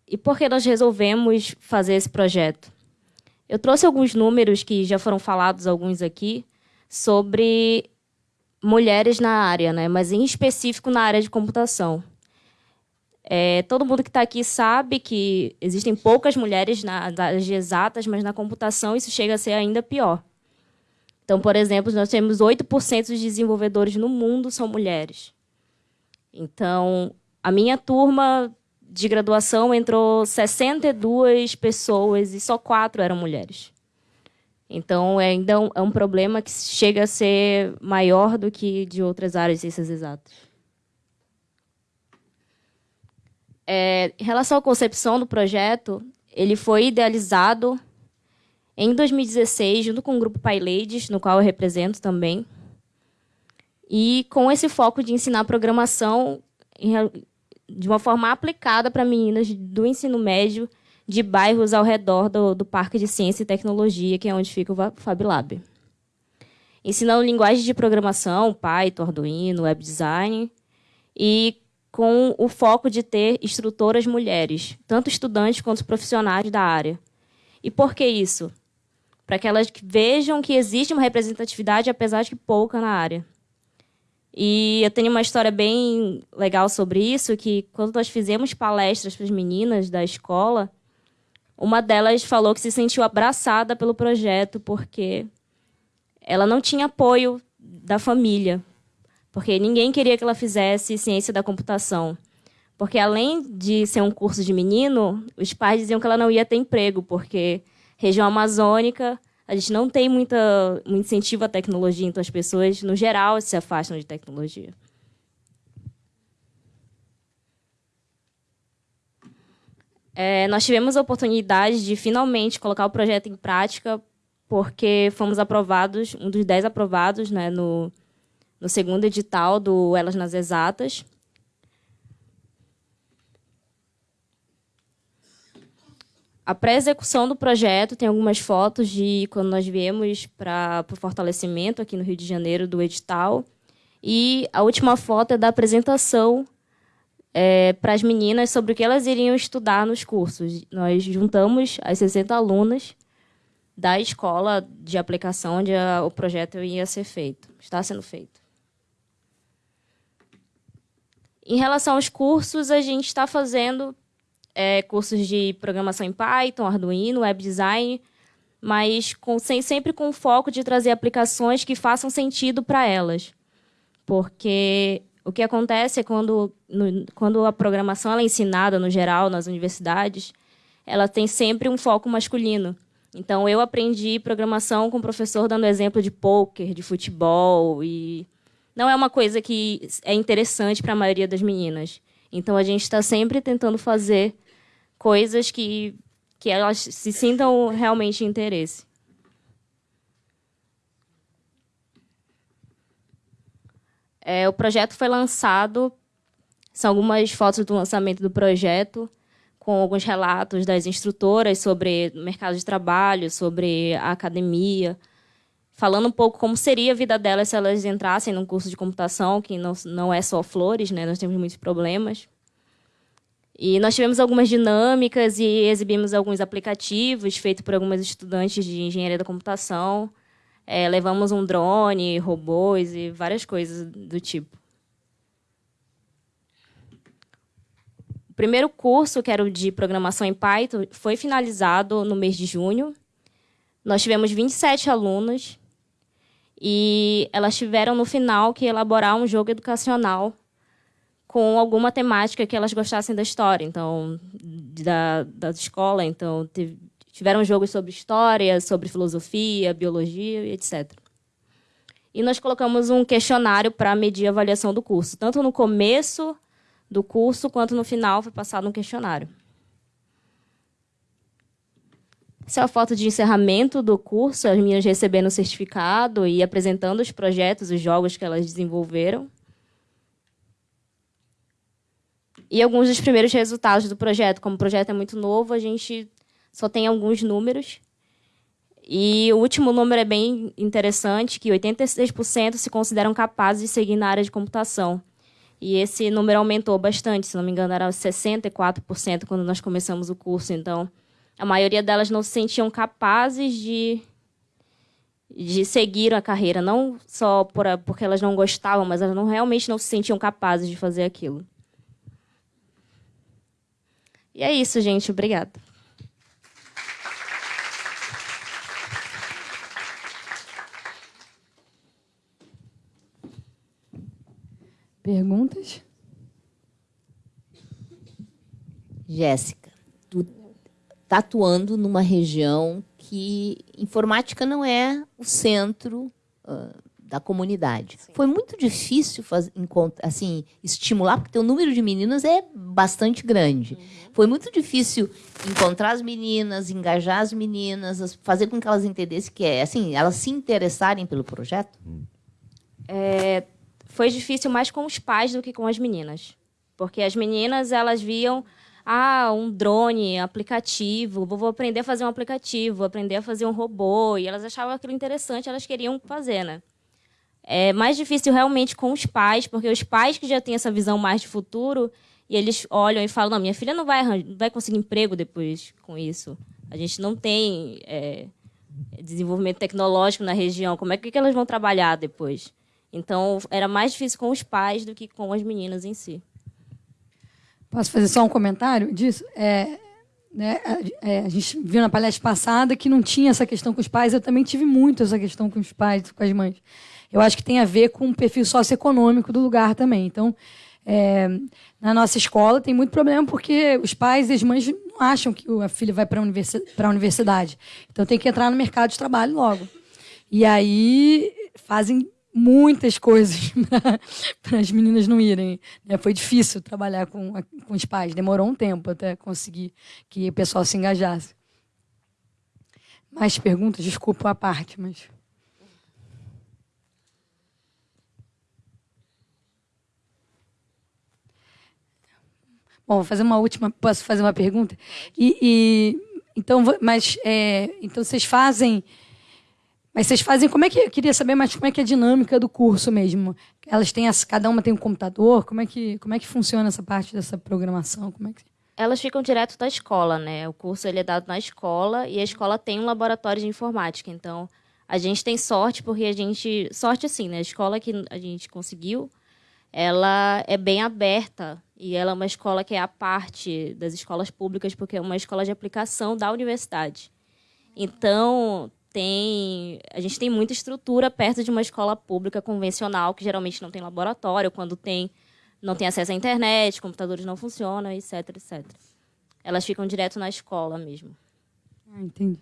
E por que nós resolvemos fazer esse projeto? Eu trouxe alguns números que já foram falados, alguns aqui, sobre mulheres na área, né? mas em específico na área de computação. É, todo mundo que está aqui sabe que existem poucas mulheres nas áreas exatas, mas na computação isso chega a ser ainda pior. Então, por exemplo, nós temos 8% dos desenvolvedores no mundo são mulheres. Então, a minha turma de graduação entrou 62 pessoas e só quatro eram mulheres. Então, é ainda é um problema que chega a ser maior do que de outras áreas de ciências exatas. É, em relação à concepção do projeto, ele foi idealizado em 2016, junto com o grupo Pai no qual eu represento também, e com esse foco de ensinar programação de uma forma aplicada para meninas do ensino médio de bairros ao redor do, do Parque de Ciência e Tecnologia, que é onde fica o Fab Lab. Ensinando linguagens de programação, Python, Arduino, Web Design, e com o foco de ter instrutoras mulheres, tanto estudantes quanto profissionais da área. E por que isso? Para que elas vejam que existe uma representatividade, apesar de pouca na área. E eu tenho uma história bem legal sobre isso, que quando nós fizemos palestras para as meninas da escola, uma delas falou que se sentiu abraçada pelo projeto porque ela não tinha apoio da família, porque ninguém queria que ela fizesse ciência da computação. Porque além de ser um curso de menino, os pais diziam que ela não ia ter emprego, porque região amazônica a gente não tem muita, muito incentivo à tecnologia, então as pessoas, no geral, se afastam de tecnologia. É, nós tivemos a oportunidade de finalmente colocar o projeto em prática, porque fomos aprovados, um dos dez aprovados né, no, no segundo edital do Elas nas Exatas. A pré-execução do projeto tem algumas fotos de quando nós viemos para o fortalecimento aqui no Rio de Janeiro do edital. E a última foto é da apresentação é, para as meninas sobre o que elas iriam estudar nos cursos. Nós juntamos as 60 alunas da escola de aplicação onde a, o projeto ia ser feito, está sendo feito. Em relação aos cursos, a gente está fazendo é, cursos de programação em Python, Arduino, Web Design, mas com, sem, sempre com o foco de trazer aplicações que façam sentido para elas. Porque o que acontece é quando, no, quando a programação é ensinada, no geral, nas universidades, ela tem sempre um foco masculino. Então, eu aprendi programação com o professor dando exemplo de poker, de futebol, e não é uma coisa que é interessante para a maioria das meninas. Então, a gente está sempre tentando fazer coisas que, que elas se sintam realmente interesse. É, o projeto foi lançado, são algumas fotos do lançamento do projeto, com alguns relatos das instrutoras sobre o mercado de trabalho, sobre a academia, falando um pouco como seria a vida delas se elas entrassem num curso de computação, que não, não é só flores, né? nós temos muitos problemas. E nós tivemos algumas dinâmicas e exibimos alguns aplicativos feitos por algumas estudantes de engenharia da computação. É, levamos um drone, robôs e várias coisas do tipo. O primeiro curso, que era o de programação em Python, foi finalizado no mês de junho. Nós tivemos 27 alunas e elas tiveram, no final, que elaborar um jogo educacional com alguma temática que elas gostassem da história, então da, da escola, então tiveram jogos sobre história, sobre filosofia, biologia, etc. E nós colocamos um questionário para medir a avaliação do curso, tanto no começo do curso quanto no final foi passado um questionário. Essa é a foto de encerramento do curso, as meninas recebendo o certificado e apresentando os projetos, os jogos que elas desenvolveram. E alguns dos primeiros resultados do projeto, como o projeto é muito novo, a gente só tem alguns números. E o último número é bem interessante, que 86% se consideram capazes de seguir na área de computação. E esse número aumentou bastante, se não me engano, era 64% quando nós começamos o curso. Então, a maioria delas não se sentiam capazes de, de seguir a carreira, não só por, porque elas não gostavam, mas elas não, realmente não se sentiam capazes de fazer aquilo. E é isso, gente. Obrigada. Perguntas? Jéssica, tu tá tatuando numa região que informática não é o centro uh, da comunidade. Sim. Foi muito difícil fazer, assim, estimular, porque o número de meninas é bastante grande. Uhum. Foi muito difícil encontrar as meninas, engajar as meninas, fazer com que elas entendessem que é, assim, elas se interessarem pelo projeto. É, foi difícil mais com os pais do que com as meninas, porque as meninas elas viam ah, um drone, aplicativo, vou aprender a fazer um aplicativo, vou aprender a fazer um robô, e elas achavam aquilo interessante, elas queriam fazer, né? É mais difícil realmente com os pais, porque os pais que já têm essa visão mais de futuro, e eles olham e falam, não, minha filha não vai, não vai conseguir emprego depois com isso. A gente não tem é, desenvolvimento tecnológico na região, como é que, elas vão trabalhar depois? Então, era mais difícil com os pais do que com as meninas em si. Posso fazer só um comentário disso? É, né, é, a gente viu na palestra passada que não tinha essa questão com os pais. Eu também tive muito essa questão com os pais, com as mães. Eu acho que tem a ver com o perfil socioeconômico do lugar também. Então, é, na nossa escola tem muito problema porque os pais e as mães não acham que a filha vai para a universidade. Então tem que entrar no mercado de trabalho logo. E aí fazem muitas coisas (laughs) para as meninas não irem. Né? Foi difícil trabalhar com, com os pais, demorou um tempo até conseguir que o pessoal se engajasse. Mais perguntas? Desculpa a parte, mas. Bom, vou fazer uma última. Posso fazer uma pergunta? E, e então, mas é, então vocês fazem mas vocês fazem como é que eu queria saber mais como é que é a dinâmica do curso mesmo? Elas têm as, cada uma tem um computador, como é que como é que funciona essa parte dessa programação? Como é que elas ficam direto da escola, né? O curso ele é dado na escola e a escola tem um laboratório de informática. Então, a gente tem sorte porque a gente sorte assim, né? A escola que a gente conseguiu, ela é bem aberta e ela é uma escola que é a parte das escolas públicas porque é uma escola de aplicação da universidade. Então, tem a gente tem muita estrutura perto de uma escola pública convencional que geralmente não tem laboratório, quando tem não tem acesso à internet, computadores não funcionam, etc, etc. Elas ficam direto na escola mesmo. Ah, entendi.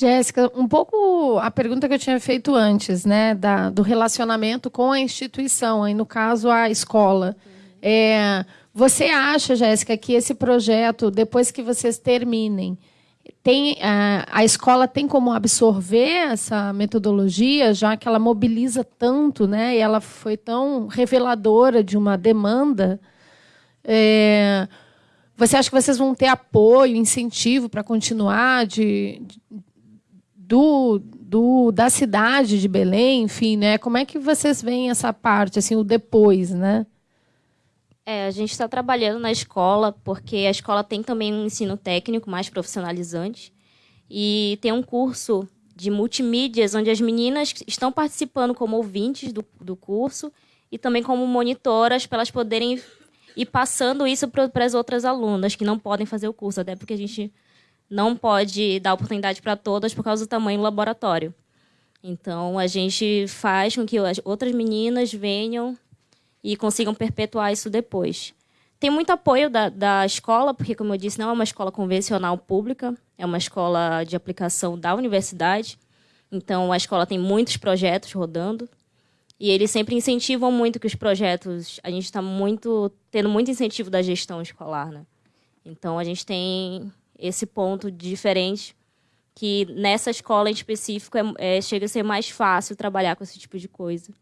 Jéssica, um pouco a pergunta que eu tinha feito antes, né, da, do relacionamento com a instituição, aí no caso a escola. É, você acha, Jéssica, que esse projeto, depois que vocês terminem, tem, a, a escola tem como absorver essa metodologia, já que ela mobiliza tanto, né? E ela foi tão reveladora de uma demanda. É, você acha que vocês vão ter apoio, incentivo para continuar de, de, do, do, da cidade de Belém, enfim, né? Como é que vocês veem essa parte, assim, o depois, né? É, a gente está trabalhando na escola, porque a escola tem também um ensino técnico mais profissionalizante. E tem um curso de multimídias, onde as meninas estão participando como ouvintes do, do curso e também como monitoras, para elas poderem ir passando isso para as outras alunas que não podem fazer o curso, até porque a gente não pode dar oportunidade para todas por causa do tamanho do laboratório. Então, a gente faz com que as outras meninas venham e consigam perpetuar isso depois. Tem muito apoio da, da escola, porque, como eu disse, não é uma escola convencional pública, é uma escola de aplicação da universidade. Então, a escola tem muitos projetos rodando. E eles sempre incentivam muito que os projetos. A gente está muito tendo muito incentivo da gestão escolar, né? Então, a gente tem esse ponto diferente que nessa escola em específico é, é, chega a ser mais fácil trabalhar com esse tipo de coisa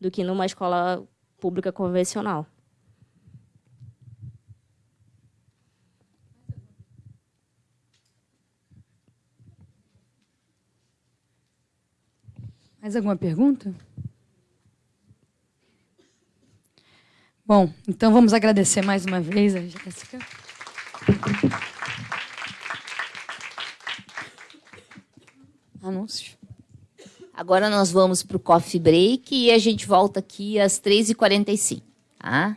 do que numa escola pública convencional. Mais alguma pergunta? Bom, então vamos agradecer mais uma vez a Jéssica. Anúncios. Agora nós vamos para o coffee break e a gente volta aqui às 3h45. Tá?